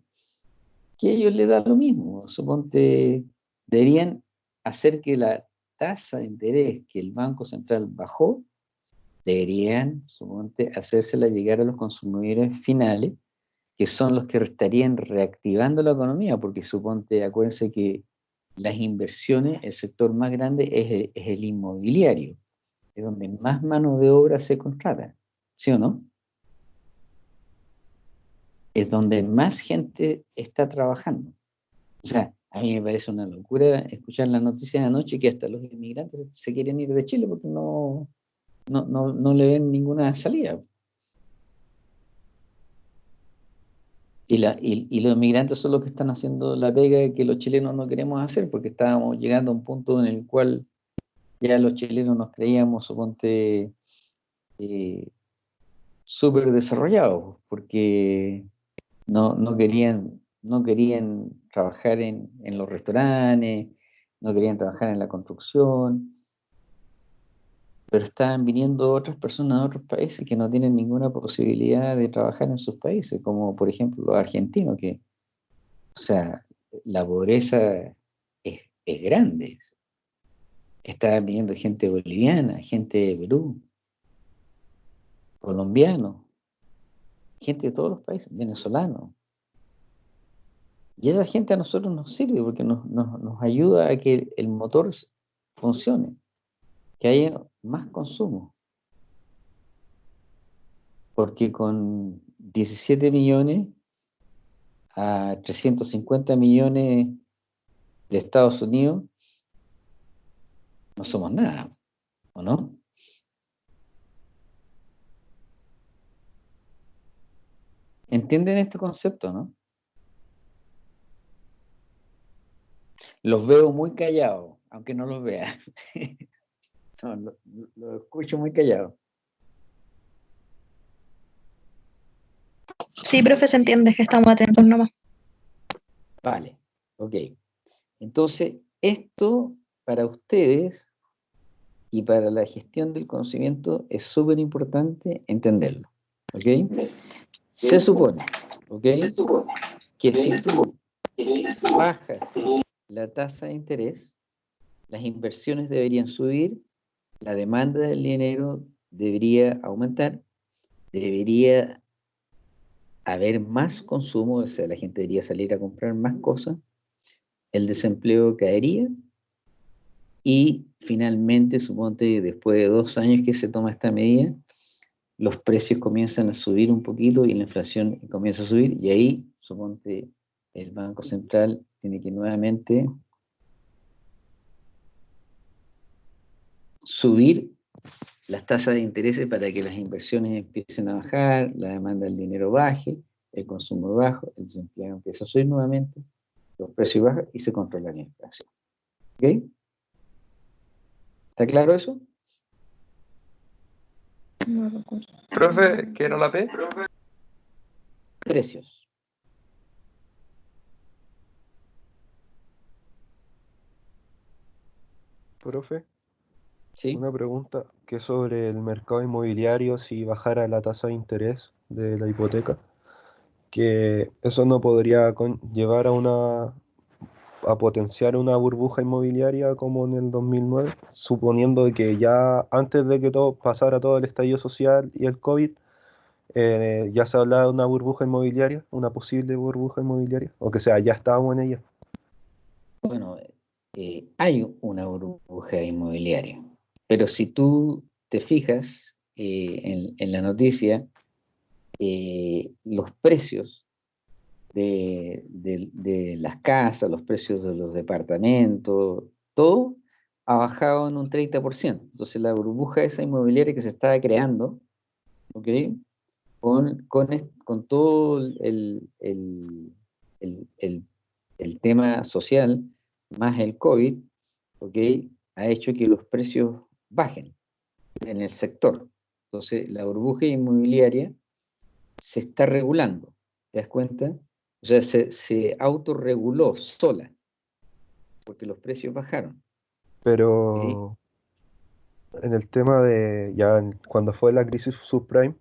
que a ellos les da lo mismo. Suponte, deberían hacer que la tasa de interés que el Banco Central bajó, deberían, suponte, hacérsela llegar a los consumidores finales, que son los que estarían reactivando la economía, porque suponte, acuérdense que las inversiones, el sector más grande es el, es el inmobiliario, es donde más mano de obra se contrata, ¿sí o no? Es donde más gente está trabajando. O sea, a mí me parece una locura escuchar las noticias de anoche que hasta los inmigrantes se- quieren ir de Chile porque no, no, no, no le ven ninguna salida. Y, la, y los inmigrantes son los que están haciendo la pega que los chilenos no queremos hacer, porque estábamos llegando a un punto en el cual ya los chilenos nos creíamos, suponte, eh, súper desarrollados, porque no, no querían, no querían trabajar en, en los restaurantes, no querían trabajar en la construcción, pero estaban viniendo otras personas de otros países que no tienen ninguna posibilidad de trabajar en sus países, como por ejemplo los argentinos, que, o sea, la pobreza es, es grande. Estaban viniendo gente boliviana, gente de Perú, colombiano, gente de todos los países, venezolano. Y esa gente a nosotros nos sirve porque nos, nos, nos ayuda a que el motor funcione, que haya más consumo. Porque con 17 millones a 350 millones de Estados Unidos no somos nada, ¿o no? ¿Entienden este concepto, no? Los veo muy callados, aunque no los vea. no, lo, lo escucho muy callado. Sí, profe, se entiende que estamos atentos nomás. Vale, ok. Entonces, esto para ustedes y para la gestión del conocimiento es súper importante entenderlo. ¿Ok? Se supone, ¿ok? Que si tú bajas la tasa de interés, las inversiones deberían subir, la demanda del dinero debería aumentar, debería haber más consumo, o sea, la gente debería salir a comprar más cosas, el desempleo caería y finalmente, suponte, después de dos años que se toma esta medida, los precios comienzan a subir un poquito y la inflación comienza a subir y ahí, suponte, el Banco Central tiene que nuevamente subir las tasas de interés para que las inversiones empiecen a bajar, la demanda del dinero baje, el consumo bajo, el desempleo empieza a subir nuevamente, los precios bajan y se controla la inflación. ¿Ok? ¿Está claro eso? No recuerdo. Profe, ¿qué era la P? Precios. Profe, ¿Sí? una pregunta que sobre el mercado inmobiliario, si bajara la tasa de interés de la hipoteca, que eso no podría llevar a una a potenciar una burbuja inmobiliaria como en el 2009, suponiendo que ya antes de que todo pasara todo el estallido social y el COVID, eh, ya se hablaba de una burbuja inmobiliaria, una posible burbuja inmobiliaria, o que sea, ya estábamos en ella. Bueno, eh, hay una burbuja inmobiliaria, pero si tú te fijas eh, en, la noticia, los precios de, las casas, los precios de los departamentos, todo ha bajado en un 30%. Entonces la burbuja esa inmobiliaria que se estaba creando. Con, con, con todo el, el- el- el- el tema social, más el COVID, ¿ok? Ha hecho que los precios bajen en el sector. Entonces la burbuja inmobiliaria se está regulando, ¿te das cuenta? O sea, se, se autorreguló sola, porque los precios bajaron. Pero en el tema de ya cuando fue la crisis subprime,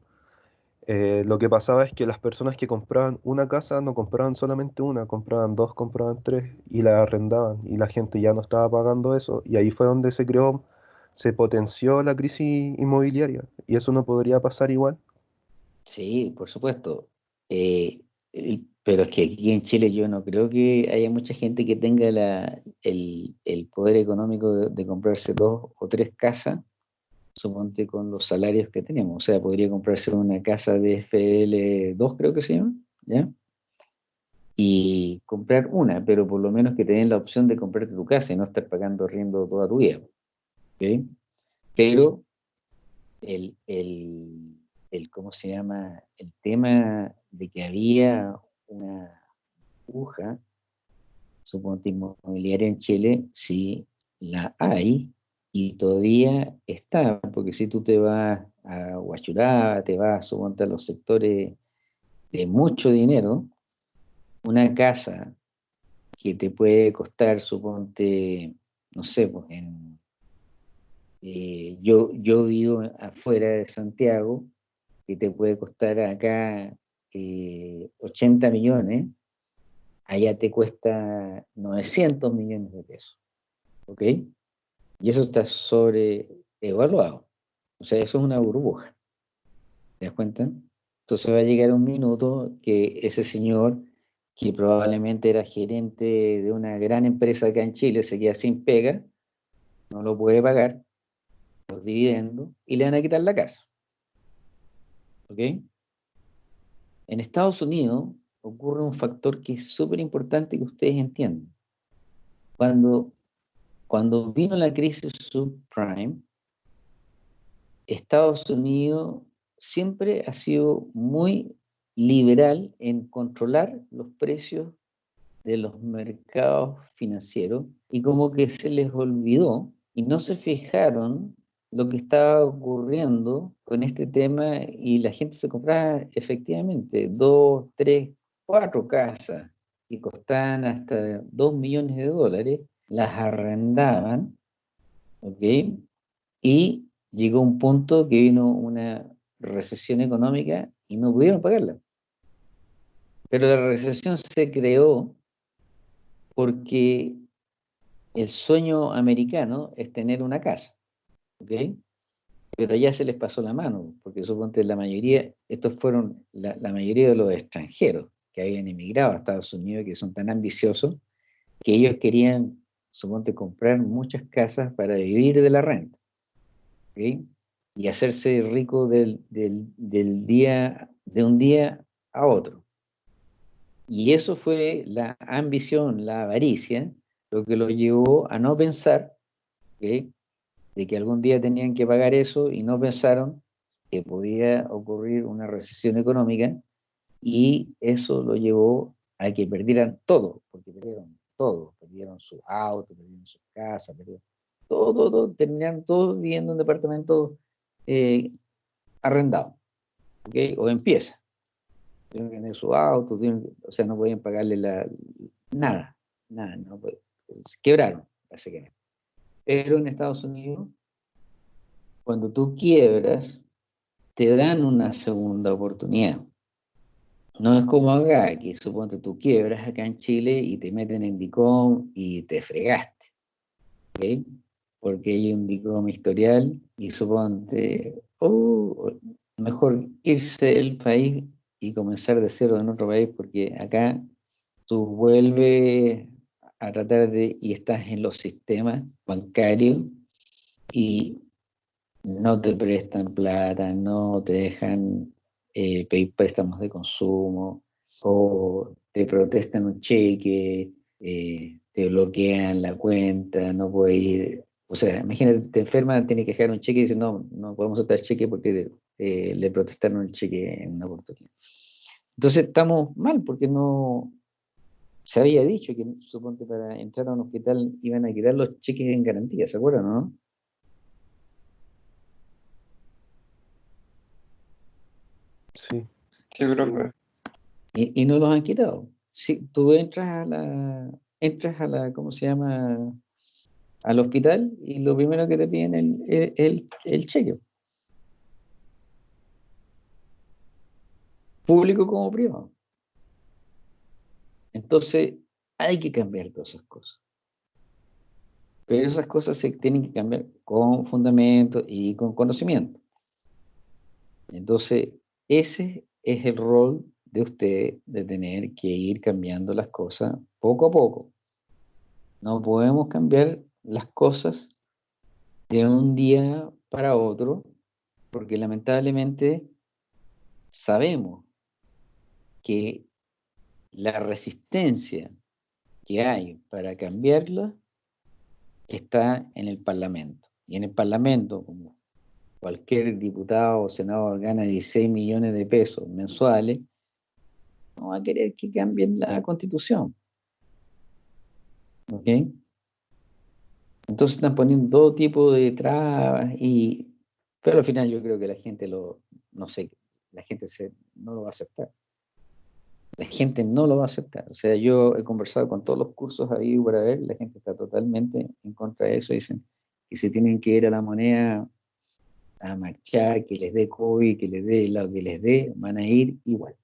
eh, lo que pasaba es que las personas que compraban una casa no compraban solamente una, compraban dos, compraban tres y la arrendaban y la gente ya no estaba pagando eso y ahí fue donde se creó, se potenció la crisis inmobiliaria y eso no podría pasar igual. Sí, por supuesto. Eh, pero es que aquí en Chile yo no creo que haya mucha gente que tenga la, el, el poder económico de, comprarse dos o tres casas, suponte con los salarios que tenemos. O sea, podría comprarse una casa de FL2, creo que se llama, ¿ya? Y comprar una, pero por lo menos que tengas la opción de comprarte tu casa y no estar pagando arriendo toda tu vida. ¿ok? Pero el, el, el, ¿cómo se llama? El tema de que había una burbuja, suponte inmobiliaria en Chile, sí la hay y todavía está, porque si tú te vas a Huachurá, te vas, suponte a los sectores de mucho dinero, una casa que te puede costar, suponte, no sé, pues en eh, yo, yo vivo afuera de Santiago, que te puede costar acá eh, 80 millones, allá te cuesta 900 millones de pesos. ¿Ok? Y eso está sobreevaluado. O sea, eso es una burbuja. ¿Te das cuenta? Entonces va a llegar un minuto que ese señor, que probablemente era gerente de una gran empresa acá en Chile, se queda sin pega, no lo puede pagar, los dividendos y le van a quitar la casa. En Estados Unidos ocurre un factor que es súper importante que ustedes entiendan. Cuando, cuando vino la crisis subprime, Estados Unidos siempre ha sido muy liberal en controlar los precios de los mercados financieros y como que se les olvidó y no se fijaron lo que estaba ocurriendo con este tema y la gente se compraba efectivamente dos, tres, cuatro casas que costaban hasta dos millones de dólares, las arrendaban, ¿ok? Y llegó un punto que vino una recesión económica y no pudieron pagarla. Pero la recesión se creó porque el sueño americano es tener una casa. ¿Ok? Pero ya se les pasó la mano, porque suponte la mayoría, estos fueron la, la, mayoría de los extranjeros que habían emigrado a Estados Unidos, que son tan ambiciosos, que ellos querían, suponte, comprar muchas casas para vivir de la renta, ¿ok? Y hacerse rico del, del, del día, de un día a otro. Y eso fue la ambición, la avaricia, lo que los llevó a no pensar, ¿ok? De que algún día tenían que pagar eso y no pensaron que podía ocurrir una recesión económica y eso lo llevó a que perdieran todo, porque perdieron todo, perdieron su auto, perdieron sus casas, perdieron todo, todo, todo terminaron todos viviendo en un departamento eh, arrendado, o en pieza. Tienen que tener su auto, tienen, o sea, no podían pagarle la, nada, nada, no, pues, quebraron, básicamente. Pero en Estados Unidos, cuando tú quiebras, te dan una segunda oportunidad. No es como acá, que suponte tú quiebras acá en Chile y te meten en DICOM y te fregaste. ¿okay? Porque hay un DICOM historial y suponte, oh, mejor irse del país y comenzar de cero en otro país, porque acá tú vuelves a tratar de, y estás en los sistemas bancarios y no te prestan plata, no te dejan eh, pedir préstamos de consumo, o te protestan un cheque, eh, te bloquean la cuenta, no puedes ir, o sea, imagínate, te enferma, tiene que dejar un cheque y dice, no, no podemos aceptar cheque porque eh, le protestaron el cheque en una oportunidad. Entonces estamos mal porque no, se había dicho que, suponte, para entrar a un hospital iban a quitar los cheques en garantía, ¿se acuerdan, no? Sí. Sí, creo Y, y no los han quitado. Si tú entras a la, entras a la, ¿cómo se llama? al hospital y lo primero que te piden es el, el, cheque. Público como privado. Entonces, hay que cambiar todas esas cosas. Pero esas cosas se tienen que cambiar con fundamento y con conocimiento. Entonces, ese es el rol de usted de tener que ir cambiando las cosas poco a poco. No podemos cambiar las cosas de un día para otro, porque lamentablemente sabemos que la resistencia que hay para cambiarla está en el Parlamento. Y en el Parlamento, como cualquier diputado o senador gana 16 millones de pesos mensuales, no va a querer que cambien la constitución. ¿Ok? Entonces están poniendo todo tipo de trabas y pero al final yo creo que la gente lo no sé, la gente se, no lo va a aceptar. La gente no lo va a aceptar. O sea, yo he conversado con todos los cursos ahí para ver, la gente está totalmente en contra de eso. Dicen que se tienen que ir a la moneda a marchar, que les dé COVID, que les dé lo que les dé, van a ir igual.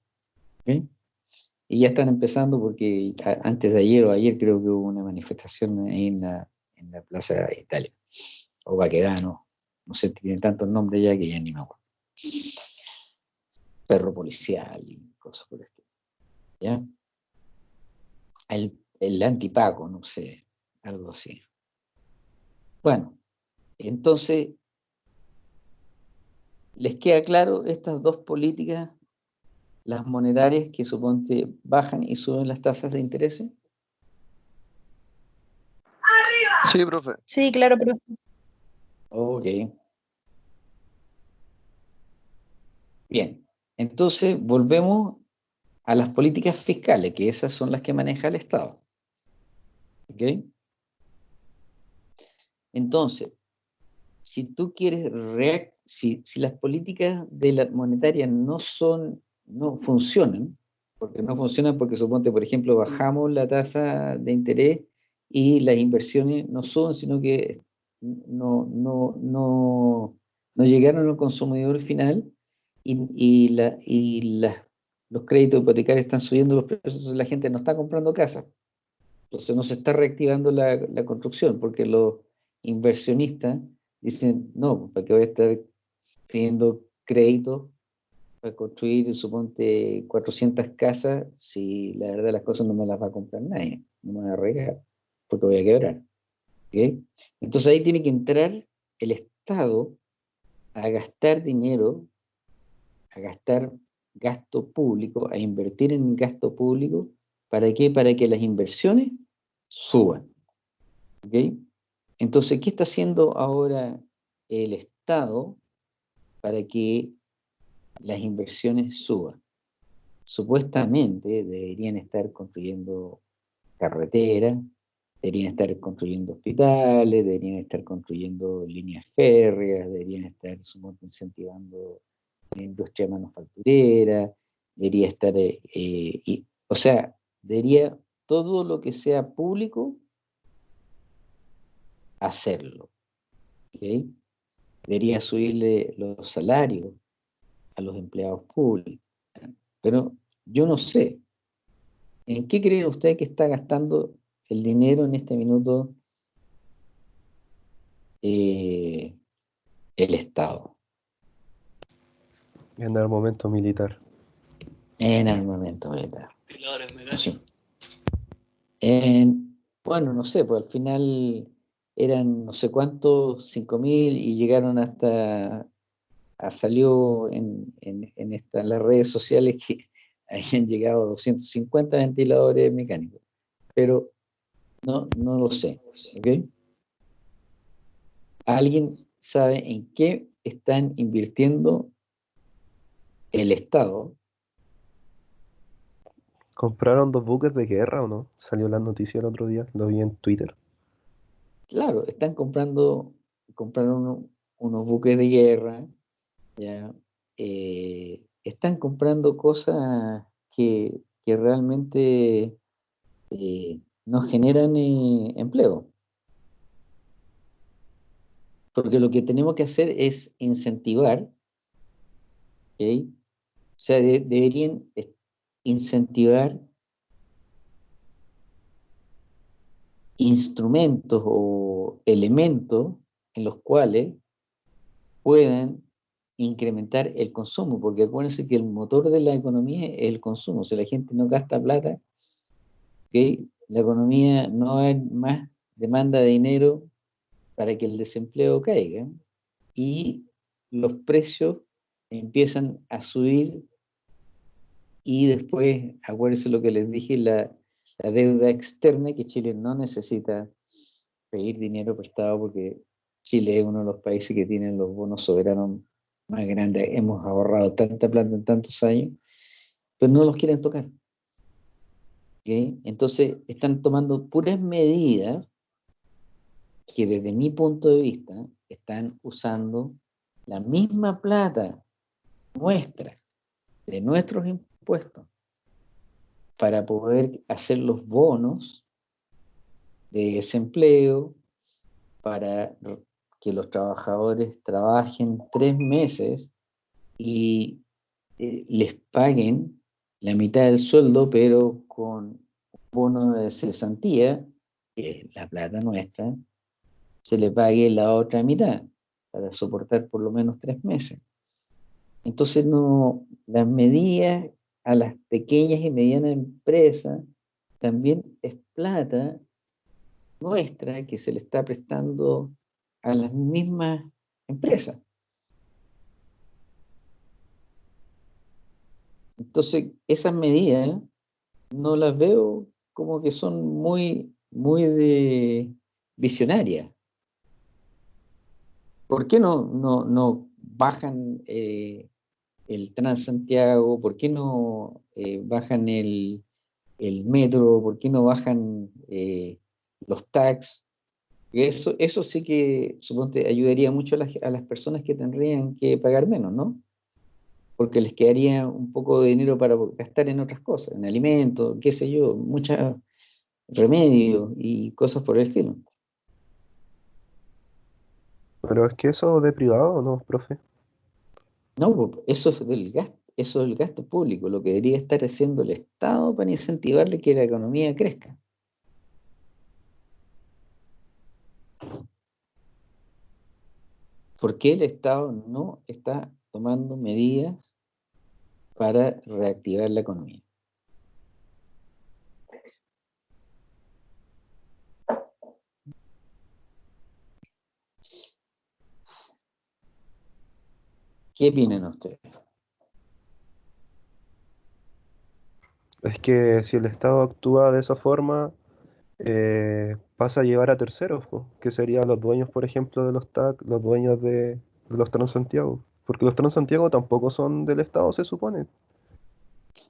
Y ya están empezando porque antes de ayer o ayer creo que hubo una manifestación ahí en la, Plaza de Italia, o Baquedano, no sé, tiene tantos nombres ya que ya ni me acuerdo. Perro policial y cosas por estilo. ¿Ya? El, el antipaco, no sé, algo así. Bueno, entonces, ¿les queda claro estas dos políticas, las monetarias que suponte bajan y suben las tasas de interés? Sí, profe. Sí, claro, profe. Ok. Bien, entonces volvemos a las políticas fiscales, que esas son las que maneja el Estado. ¿Ok? Entonces, si tú quieres, si, si las políticas de la monetaria no son, no funcionan, porque no funcionan porque suponte, por ejemplo, bajamos la tasa de interés y las inversiones no son, sino que no, no, no, no llegaron al consumidor final y, y, la, y los créditos hipotecarios están subiendo los precios, la gente no está comprando casa. Entonces no se está reactivando la, construcción porque los inversionistas dicen, no, ¿para qué voy a estar pidiendo crédito para construir, suponte, 400 casas si la verdad las cosas no me las va a comprar nadie, no me va a porque voy a quebrar. Entonces ahí tiene que entrar el Estado a gastar dinero, a gastar gasto público, a invertir en gasto público, ¿para qué? Para que las inversiones suban. Entonces, ¿qué está haciendo ahora el Estado para que las inversiones suban? Supuestamente deberían estar construyendo carreteras, deberían estar construyendo hospitales, deberían estar construyendo líneas férreas, deberían estar incentivando la industria manufacturera, debería estar, eh, eh, o sea, debería todo lo que sea público hacerlo. Debería subirle los salarios a los empleados públicos. Pero yo no sé, ¿en qué cree usted que está gastando el dinero en este minuto eh, el Estado. En armamento militar. En armamento militar. En, bueno, no sé, pues al final eran no sé cuántos, 5.000 y llegaron hasta, salió en, en, esta, las redes sociales que habían llegado 250 ventiladores mecánicos. Pero no, no lo sé. ¿Alguien sabe en qué están invirtiendo el Estado? ¿Compraron dos buques de guerra o no? Salió la noticia el otro día, lo vi en Twitter. Claro, están comprando, compraron unos buques de guerra, ya, eh, están comprando cosas que, realmente eh, no generan eh, empleo. Porque lo que tenemos que hacer es incentivar, ¿ok? O sea, deberían incentivar instrumentos o elementos en los cuales puedan incrementar el consumo, porque acuérdense que el motor de la economía es el consumo, si la gente no gasta plata, la economía no hay más demanda de dinero para que el desempleo caiga y los precios empiezan a subir y después, acuérdense lo que les dije, la, deuda externa, que Chile no necesita pedir dinero prestado porque Chile es uno de los países que tienen los bonos soberanos más grandes. Hemos ahorrado tanta plata en tantos años, pero no los quieren tocar. Entonces están tomando puras medidas que desde mi punto de vista están usando la misma plata nuestra, de nuestros impuestos, para poder hacer los bonos de desempleo, para que los trabajadores trabajen tres meses y eh, les paguen la mitad del sueldo, pero con bono de cesantía, que es la plata nuestra, se le pague la otra mitad para soportar por lo menos tres meses. Entonces, no, las medidas a las pequeñas y medianas empresas también es plata nuestra que se le está prestando a las mismas empresas. Entonces, esas medidas no las veo como que son muy, muy visionarias. ¿Por qué no, no, no bajan eh, el Transantiago? ¿Por qué no eh, bajan el, metro? ¿Por qué no bajan eh, los tax? Eso, eso sí que, suponte, ayudaría mucho a las, a las personas que tendrían que pagar menos, ¿no? Porque les quedaría un poco de dinero para gastar en otras cosas, en alimentos, qué sé yo, muchos remedios y cosas por el estilo. Pero es que eso de privado, ¿no, profe? No, eso es del gasto, eso es el gasto público, lo que debería estar haciendo el Estado para incentivarle que la economía crezca. ¿Por qué el Estado no está tomando medidas para reactivar la economía? ¿Qué opinan ustedes? Es que si el Estado actúa de esa forma, eh, pasa a llevar a terceros, que serían los dueños, por ejemplo, de los TAC, los dueños de, los Transantiago. Porque los Transantiago tampoco son del Estado, se supone.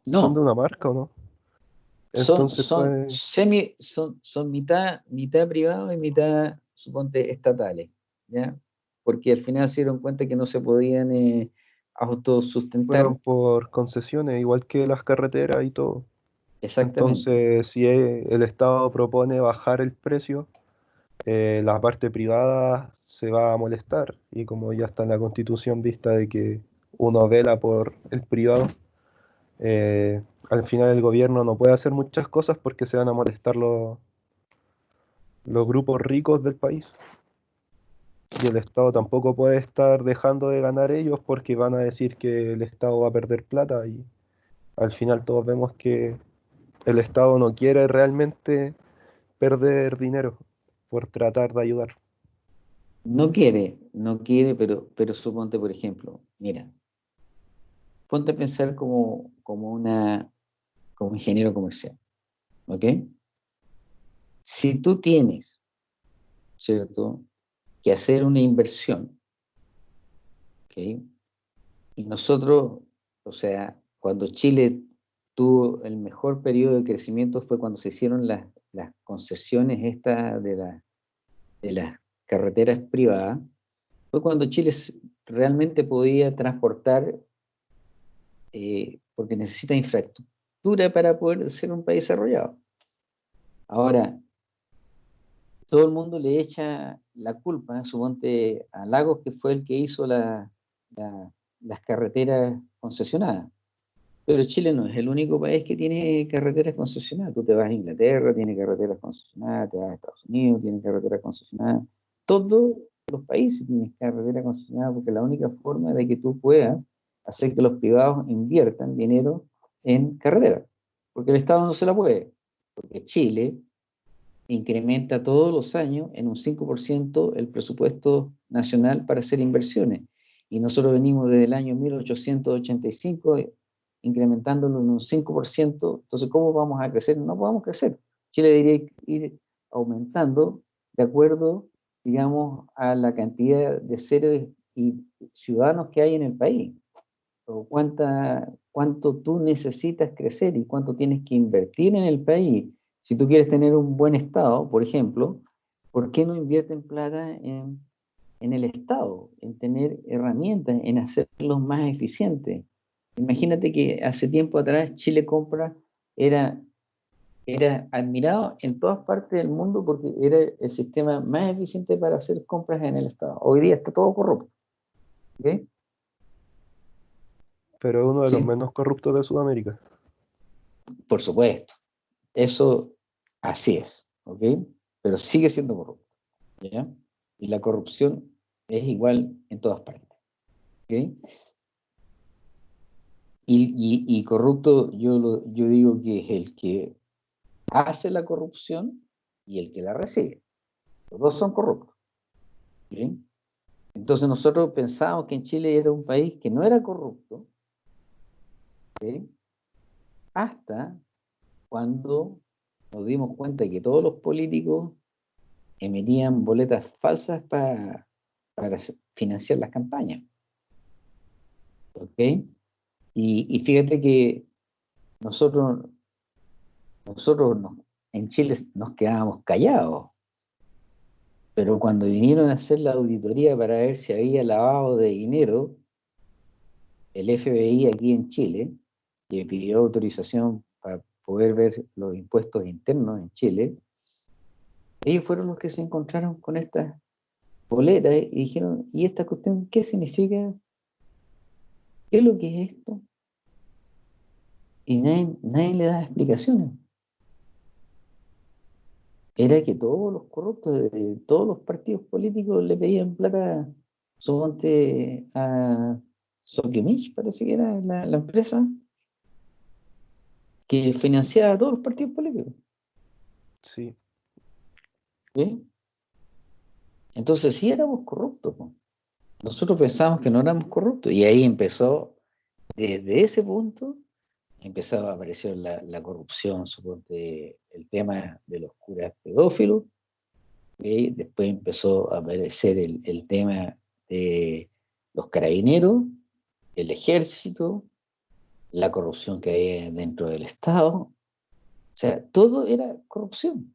No. Son de una marca, ¿o no? Entonces, son, semi, son, son mitad, mitad privado y mitad, suponte, estatales. ¿ya? Porque al final se dieron cuenta que no se podían eh, autosustentar. Fueron por concesiones, igual que las carreteras y todo. Exactamente. Entonces, si el Estado propone bajar el precio, eh, la parte privada se va a molestar. Y como ya está en la Constitución vista de que uno vela por el privado, eh, al final el gobierno no puede hacer muchas cosas porque se van a molestar los, los grupos ricos del país y el Estado tampoco puede estar dejando de ganar ellos porque van a decir que el Estado va a perder plata y al final todos vemos que el Estado no quiere realmente perder dinero por tratar de ayudar. No quiere, no quiere, pero, pero suponte, por ejemplo, mira, ponte a pensar como, como una como ingeniero comercial, ¿ok? Si tú tienes, ¿cierto? Que hacer una inversión. ¿okay? Y nosotros, o sea, cuando Chile tuvo el mejor periodo de crecimiento fue cuando se hicieron las, las concesiones estas de, la, de las carreteras privadas, fue cuando Chile realmente podía transportar, eh, porque necesita infraestructura para poder ser un país desarrollado. Ahora, todo el mundo le echa la culpa, suponte a Lagos, que fue el que hizo las carreteras concesionadas. Pero Chile no es el único país que tiene carreteras concesionadas. Tú te vas a Inglaterra, tiene carreteras concesionadas, te vas a Estados Unidos, tiene carreteras concesionadas. Todos los países tienen carreteras concesionadas porque la única forma de que tú puedas hacer que los privados inviertan dinero en carreteras. Porque el Estado no se la puede. Porque Chile incrementa todos los años en un 5% el presupuesto nacional para hacer inversiones. Y nosotros venimos desde el año 1885 incrementándolo en un 5%. Entonces, ¿cómo vamos a crecer? No podemos crecer. Chile debería ir aumentando de acuerdo, digamos, a la cantidad de seres y ciudadanos que hay en el país. O cuánta, cuánto tú necesitas crecer y cuánto tienes que invertir en el país si tú quieres tener un buen Estado, por ejemplo, ¿por qué no invierten plata en, el Estado, en tener herramientas, en hacerlos más eficientes? Imagínate que hace tiempo atrás Chile Compra era, era admirado en todas partes del mundo porque era el sistema más eficiente para hacer compras en el Estado. Hoy día está todo corrupto. Pero es uno de los menos corruptos de Sudamérica. Por supuesto. Eso así es, ¿ok? Pero sigue siendo corrupto, ¿ya? Y la corrupción es igual en todas partes, ¿ok? Y, corrupto, yo, yo digo que es el que hace la corrupción y el que la recibe. Los dos son corruptos. Entonces nosotros pensábamos que en Chile era un país que no era corrupto, hasta cuando nos dimos cuenta de que todos los políticos emitían boletas falsas para, financiar las campañas. ¿Ok? Y, fíjate que nosotros, nosotros en Chile nos quedábamos callados, pero cuando vinieron a hacer la auditoría para ver si había lavado de dinero, el FBI aquí en Chile, que pidió autorización para poder ver los impuestos internos en Chile, ellos fueron los que se encontraron con estas boletas y dijeron, ¿y esta cuestión qué significa? ¿Qué es lo que es esto? Y nadie, le da explicaciones. Era que todos los corruptos de todos los partidos políticos le pedían plata, suponte a Sokimich, parece que era la empresa, que financiaba a todos los partidos políticos. Sí. Entonces sí éramos corruptos. Nosotros pensábamos que no éramos corruptos y ahí empezó, desde ese punto, empezó a aparecer la, corrupción, suponte el tema de los curas pedófilos, y después empezó a aparecer el, el tema de los carabineros, el ejército, la corrupción que había dentro del Estado. O sea, todo era corrupción.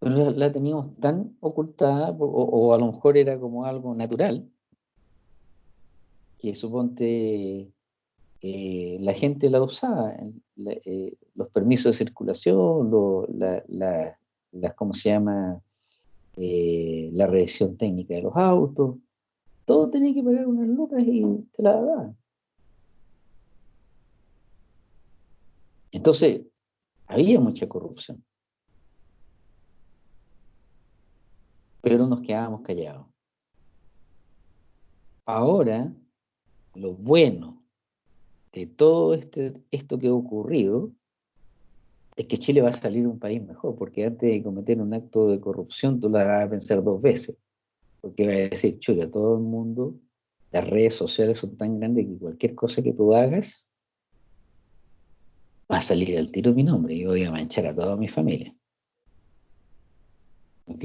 Pero la, teníamos tan ocultada, o, a lo mejor era como algo natural, que suponte eh, la gente la usaba, eh, los permisos de circulación, la, ¿cómo se llama? Eh, la revisión técnica de los autos, todo tenía que pagar unas lucas y te la daban. Entonces, había mucha corrupción. Pero nos quedábamos callados. Ahora, lo bueno de todo este, esto que ha ocurrido es que Chile va a salir un país mejor, porque antes de cometer un acto de corrupción tú la vas a pensar dos veces, porque va a decir, chula, todo el mundo, las redes sociales son tan grandes que cualquier cosa que tú hagas va a salir al tiro mi nombre y voy a manchar a toda mi familia. ¿Ok?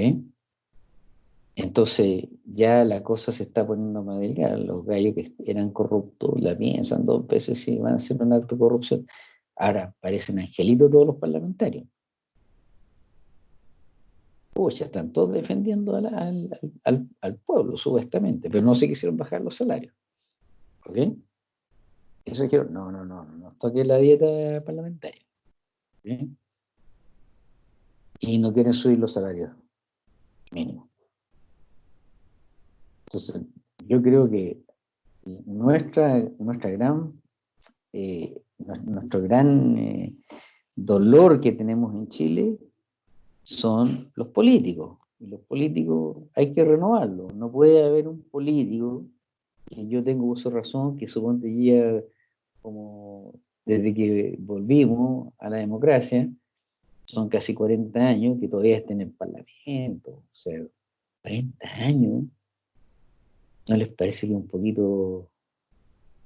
Entonces ya la cosa se está poniendo más delgada. Los gallos que eran corruptos la piensan dos veces si van a hacer un acto de corrupción. Ahora parecen angelitos todos los parlamentarios. ya están todos defendiendo al, al, pueblo, supuestamente, pero no se quisieron bajar los salarios. ¿Ok? Eso dijeron, no, no, no, no toque la dieta parlamentaria. Y no quieren subir los salarios. mínimo. Entonces, yo creo que nuestra, nuestra gran, eh, nuestro gran eh, dolor que tenemos en Chile son los políticos. Y los políticos hay que renovarlos. No puede haber un político que yo tengo uso razón, que suponte ya como desde que volvimos a la democracia, son casi 40 años que todavía estén en el Parlamento. O sea, 40 años. ¿No les parece que un poquito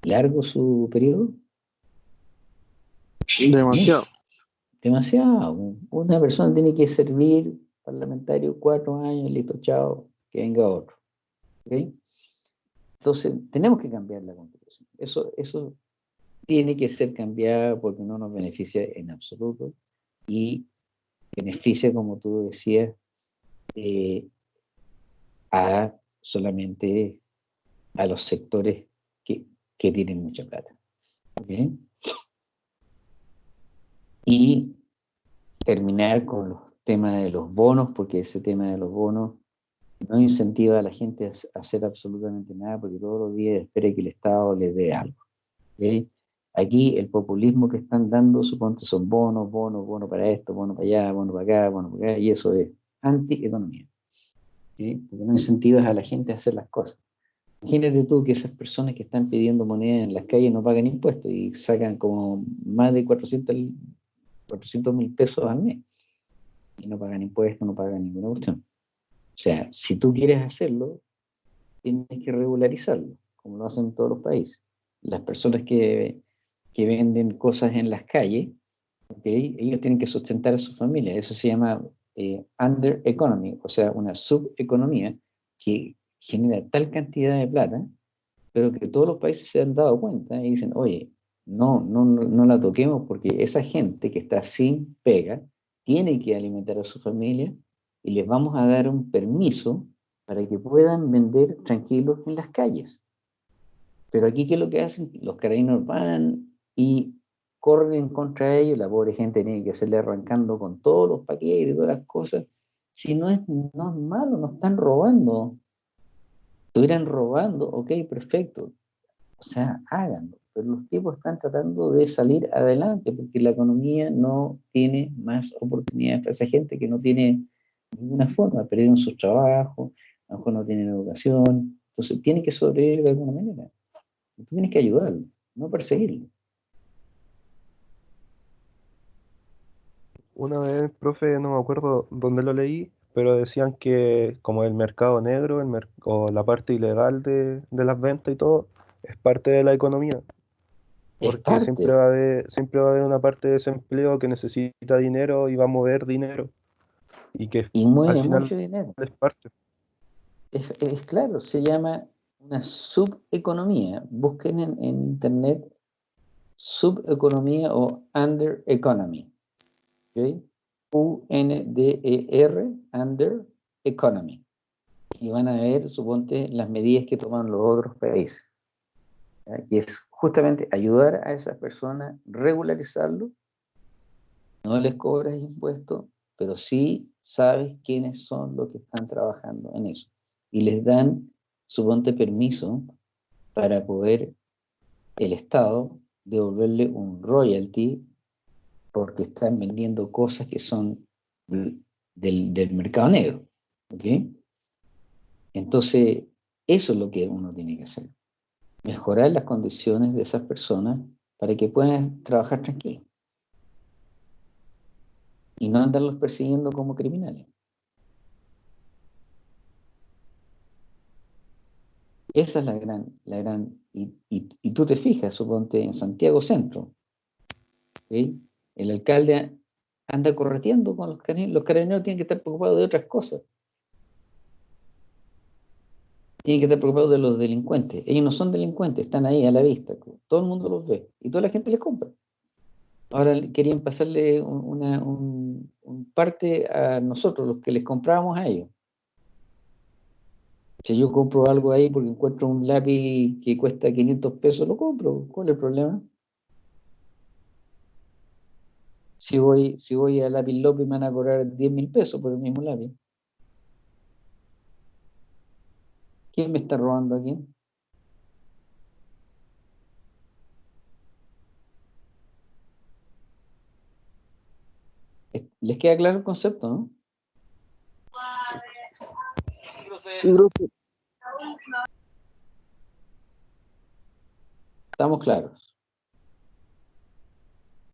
largo su periodo? Demasiado. Demasiado. Una persona tiene que servir parlamentario cuatro años, listo, chao, que venga otro. Entonces, tenemos que cambiar la constitución. Eso, eso tiene que ser cambiado porque no nos beneficia en absoluto y beneficia, como tú decías, eh, a solamente a los sectores que, que tienen mucha plata. Y terminar con los temas de los bonos, porque ese tema de los bonos no incentiva a la gente a hacer absolutamente nada, porque todos los días espera que el Estado les dé algo. Aquí el populismo que están dando, suponte, son bonos, bonos, bonos para esto, bonos para allá, bonos para acá, bonos para acá, y eso es anti-economía. Porque no incentivas a la gente a hacer las cosas. Imagínate tú que esas personas que están pidiendo moneda en las calles no pagan impuestos y sacan como más de 400 mil pesos al mes. Y no pagan impuestos, no pagan ninguna cuestión. O sea, si tú quieres hacerlo, tienes que regularizarlo, como lo hacen todos los países. Las personas que, que venden cosas en las calles, ellos tienen que sustentar a su familia. Eso se llama eh, under economy, o sea, una subeconomía que genera tal cantidad de plata, pero que todos los países se han dado cuenta y dicen, oye, no, no, no la toquemos porque esa gente que está sin pega tiene que alimentar a su familia y les vamos a dar un permiso para que puedan vender tranquilos en las calles. Pero aquí, ¿qué es lo que hacen? Los carabineros van y corren en contra ellos, la pobre gente tiene que hacerle arrancando con todos los paquetes todas las cosas. Si no es, no es malo, no están robando estuvieran robando, ok, perfecto. O sea, háganlo. Pero los tipos están tratando de salir adelante porque la economía no tiene más oportunidades para esa gente que no tiene ninguna forma, perdieron su trabajo, a lo mejor no tienen educación. Entonces, tiene que sobrevivir de alguna manera. Tú tienes que ayudarlo, no perseguirlo. Una vez, profe, no me acuerdo dónde lo leí, pero decían que como el mercado negro el o la parte ilegal de, las ventas y todo es parte de la economía. Porque siempre va, a haber, siempre va a haber una parte de desempleo que necesita dinero y va a mover dinero. Y que mueve mucho dinero. es parte. Es, claro, se llama una subeconomía. Busquen en, en internet subeconomía o under economy. ¿okay? UNDER, Under Economy. Y van a ver, suponte, las medidas que toman los otros países. Y es justamente ayudar a esas personas, regularizarlo, no les cobras impuestos, pero sí sabes quiénes son los que están trabajando en eso. Y les dan, suponte, permiso para poder el Estado devolverle un royalty porque están vendiendo cosas que son del, mercado negro. Entonces, eso es lo que uno tiene que hacer. Mejorar las condiciones de esas personas para que puedan trabajar tranquilos. Y no andarlos persiguiendo como criminales. Esa es la gran, la gran, y, y, tú te fijas, suponte en Santiago Centro. El alcalde anda correteando con los carabineros. Los carabineros tienen que estar preocupados de otras cosas. Tienen que estar preocupados de los delincuentes. Ellos no son delincuentes, están ahí a la vista. Todo el mundo los ve y toda la gente les compra. Ahora querían pasarle una un, parte a nosotros, los que les comprábamos a ellos. Si yo compro algo ahí porque encuentro un lápiz que cuesta 500 pesos, lo compro. ¿Cuál es el problema? si voy, si voy a lápiz López me van a cobrar 10 mil pesos por el mismo lápiz. está robando aquí? ¿Les queda claro el concepto, no? Estamos claros.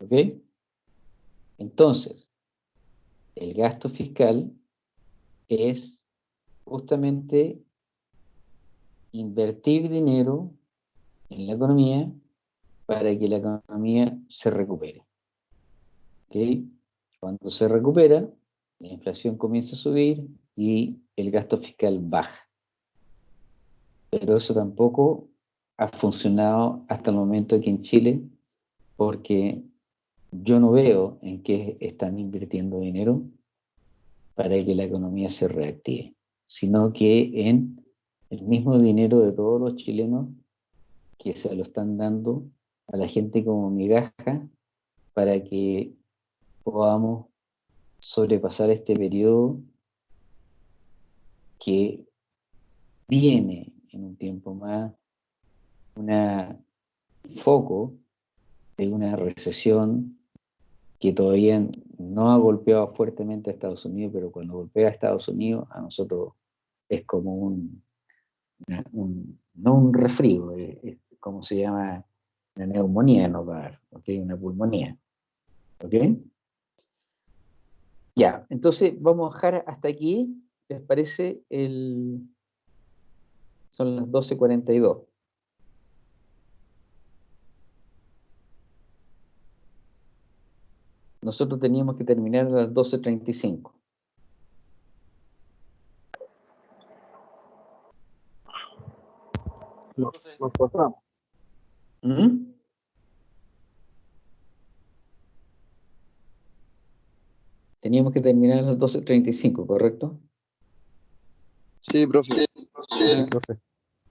¿Ok? Entonces, el gasto fiscal es justamente invertir dinero en la economía para que la economía se recupere. ¿Ok? Cuando se recupera, la inflación comienza a subir y el gasto fiscal baja. Pero eso tampoco ha funcionado hasta el momento aquí en Chile, porque yo no veo en qué están invirtiendo dinero para que la economía se reactive, sino que en el mismo dinero de todos los chilenos que se lo están dando a la gente como migaja para que podamos sobrepasar este periodo que viene en un tiempo más un foco de una recesión que todavía no ha golpeado fuertemente a Estados Unidos, pero cuando golpea a Estados Unidos, a nosotros es como un, no un resfrío, es, como se llama una neumonía no una pulmonía. ¿Ok? Ya, entonces vamos a dejar hasta aquí. ¿Les parece? El... Son las 12.42. Nosotros teníamos que terminar a las 12.35. Nos pasamos. ¿Mm? Teníamos que terminar a las 12.35, ¿correcto? Sí, profe. Sí, profe.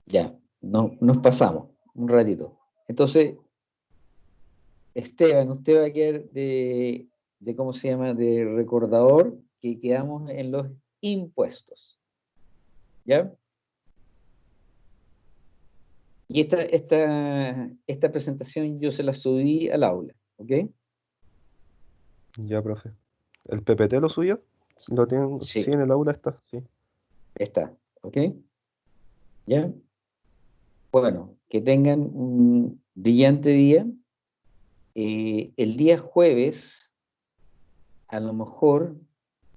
Ya, no, nos pasamos un ratito. Entonces, Esteban, usted va a quedar de, de, ¿cómo se llama?, de recordador que quedamos en los impuestos. ¿Ya? Y esta, esta, esta presentación yo se la subí al aula, ¿ok? Ya, profe. ¿El PPT lo suyo? ¿Lo tienen? Sí. en el aula está, sí. Está, ¿ok? ¿Ya? Bueno, que tengan un brillante día. Eh, el día jueves, a lo mejor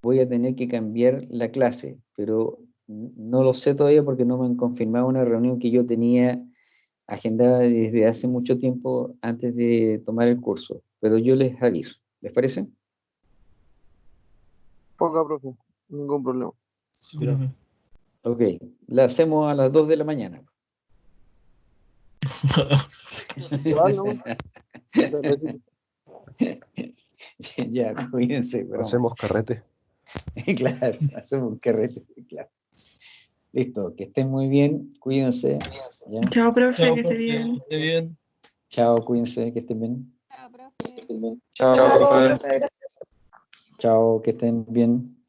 voy a tener que cambiar la clase, pero no lo sé todavía porque no me han confirmado una reunión que yo tenía agendada desde hace mucho tiempo antes de tomar el curso, pero yo les aviso. ¿Les parece? Ponga, profe, ningún problema. Sí, profe. Ok, la hacemos a las 2 de la mañana. ya, cuídense. Hacemos carrete. claro, hacemos carrete, claro. Listo, que estén muy bien, cuídense. Chao, profe, que esté bien. bien. Chao, cuídense, que estén bien. Chao, profe. Chao, profe. Chao, que estén bien.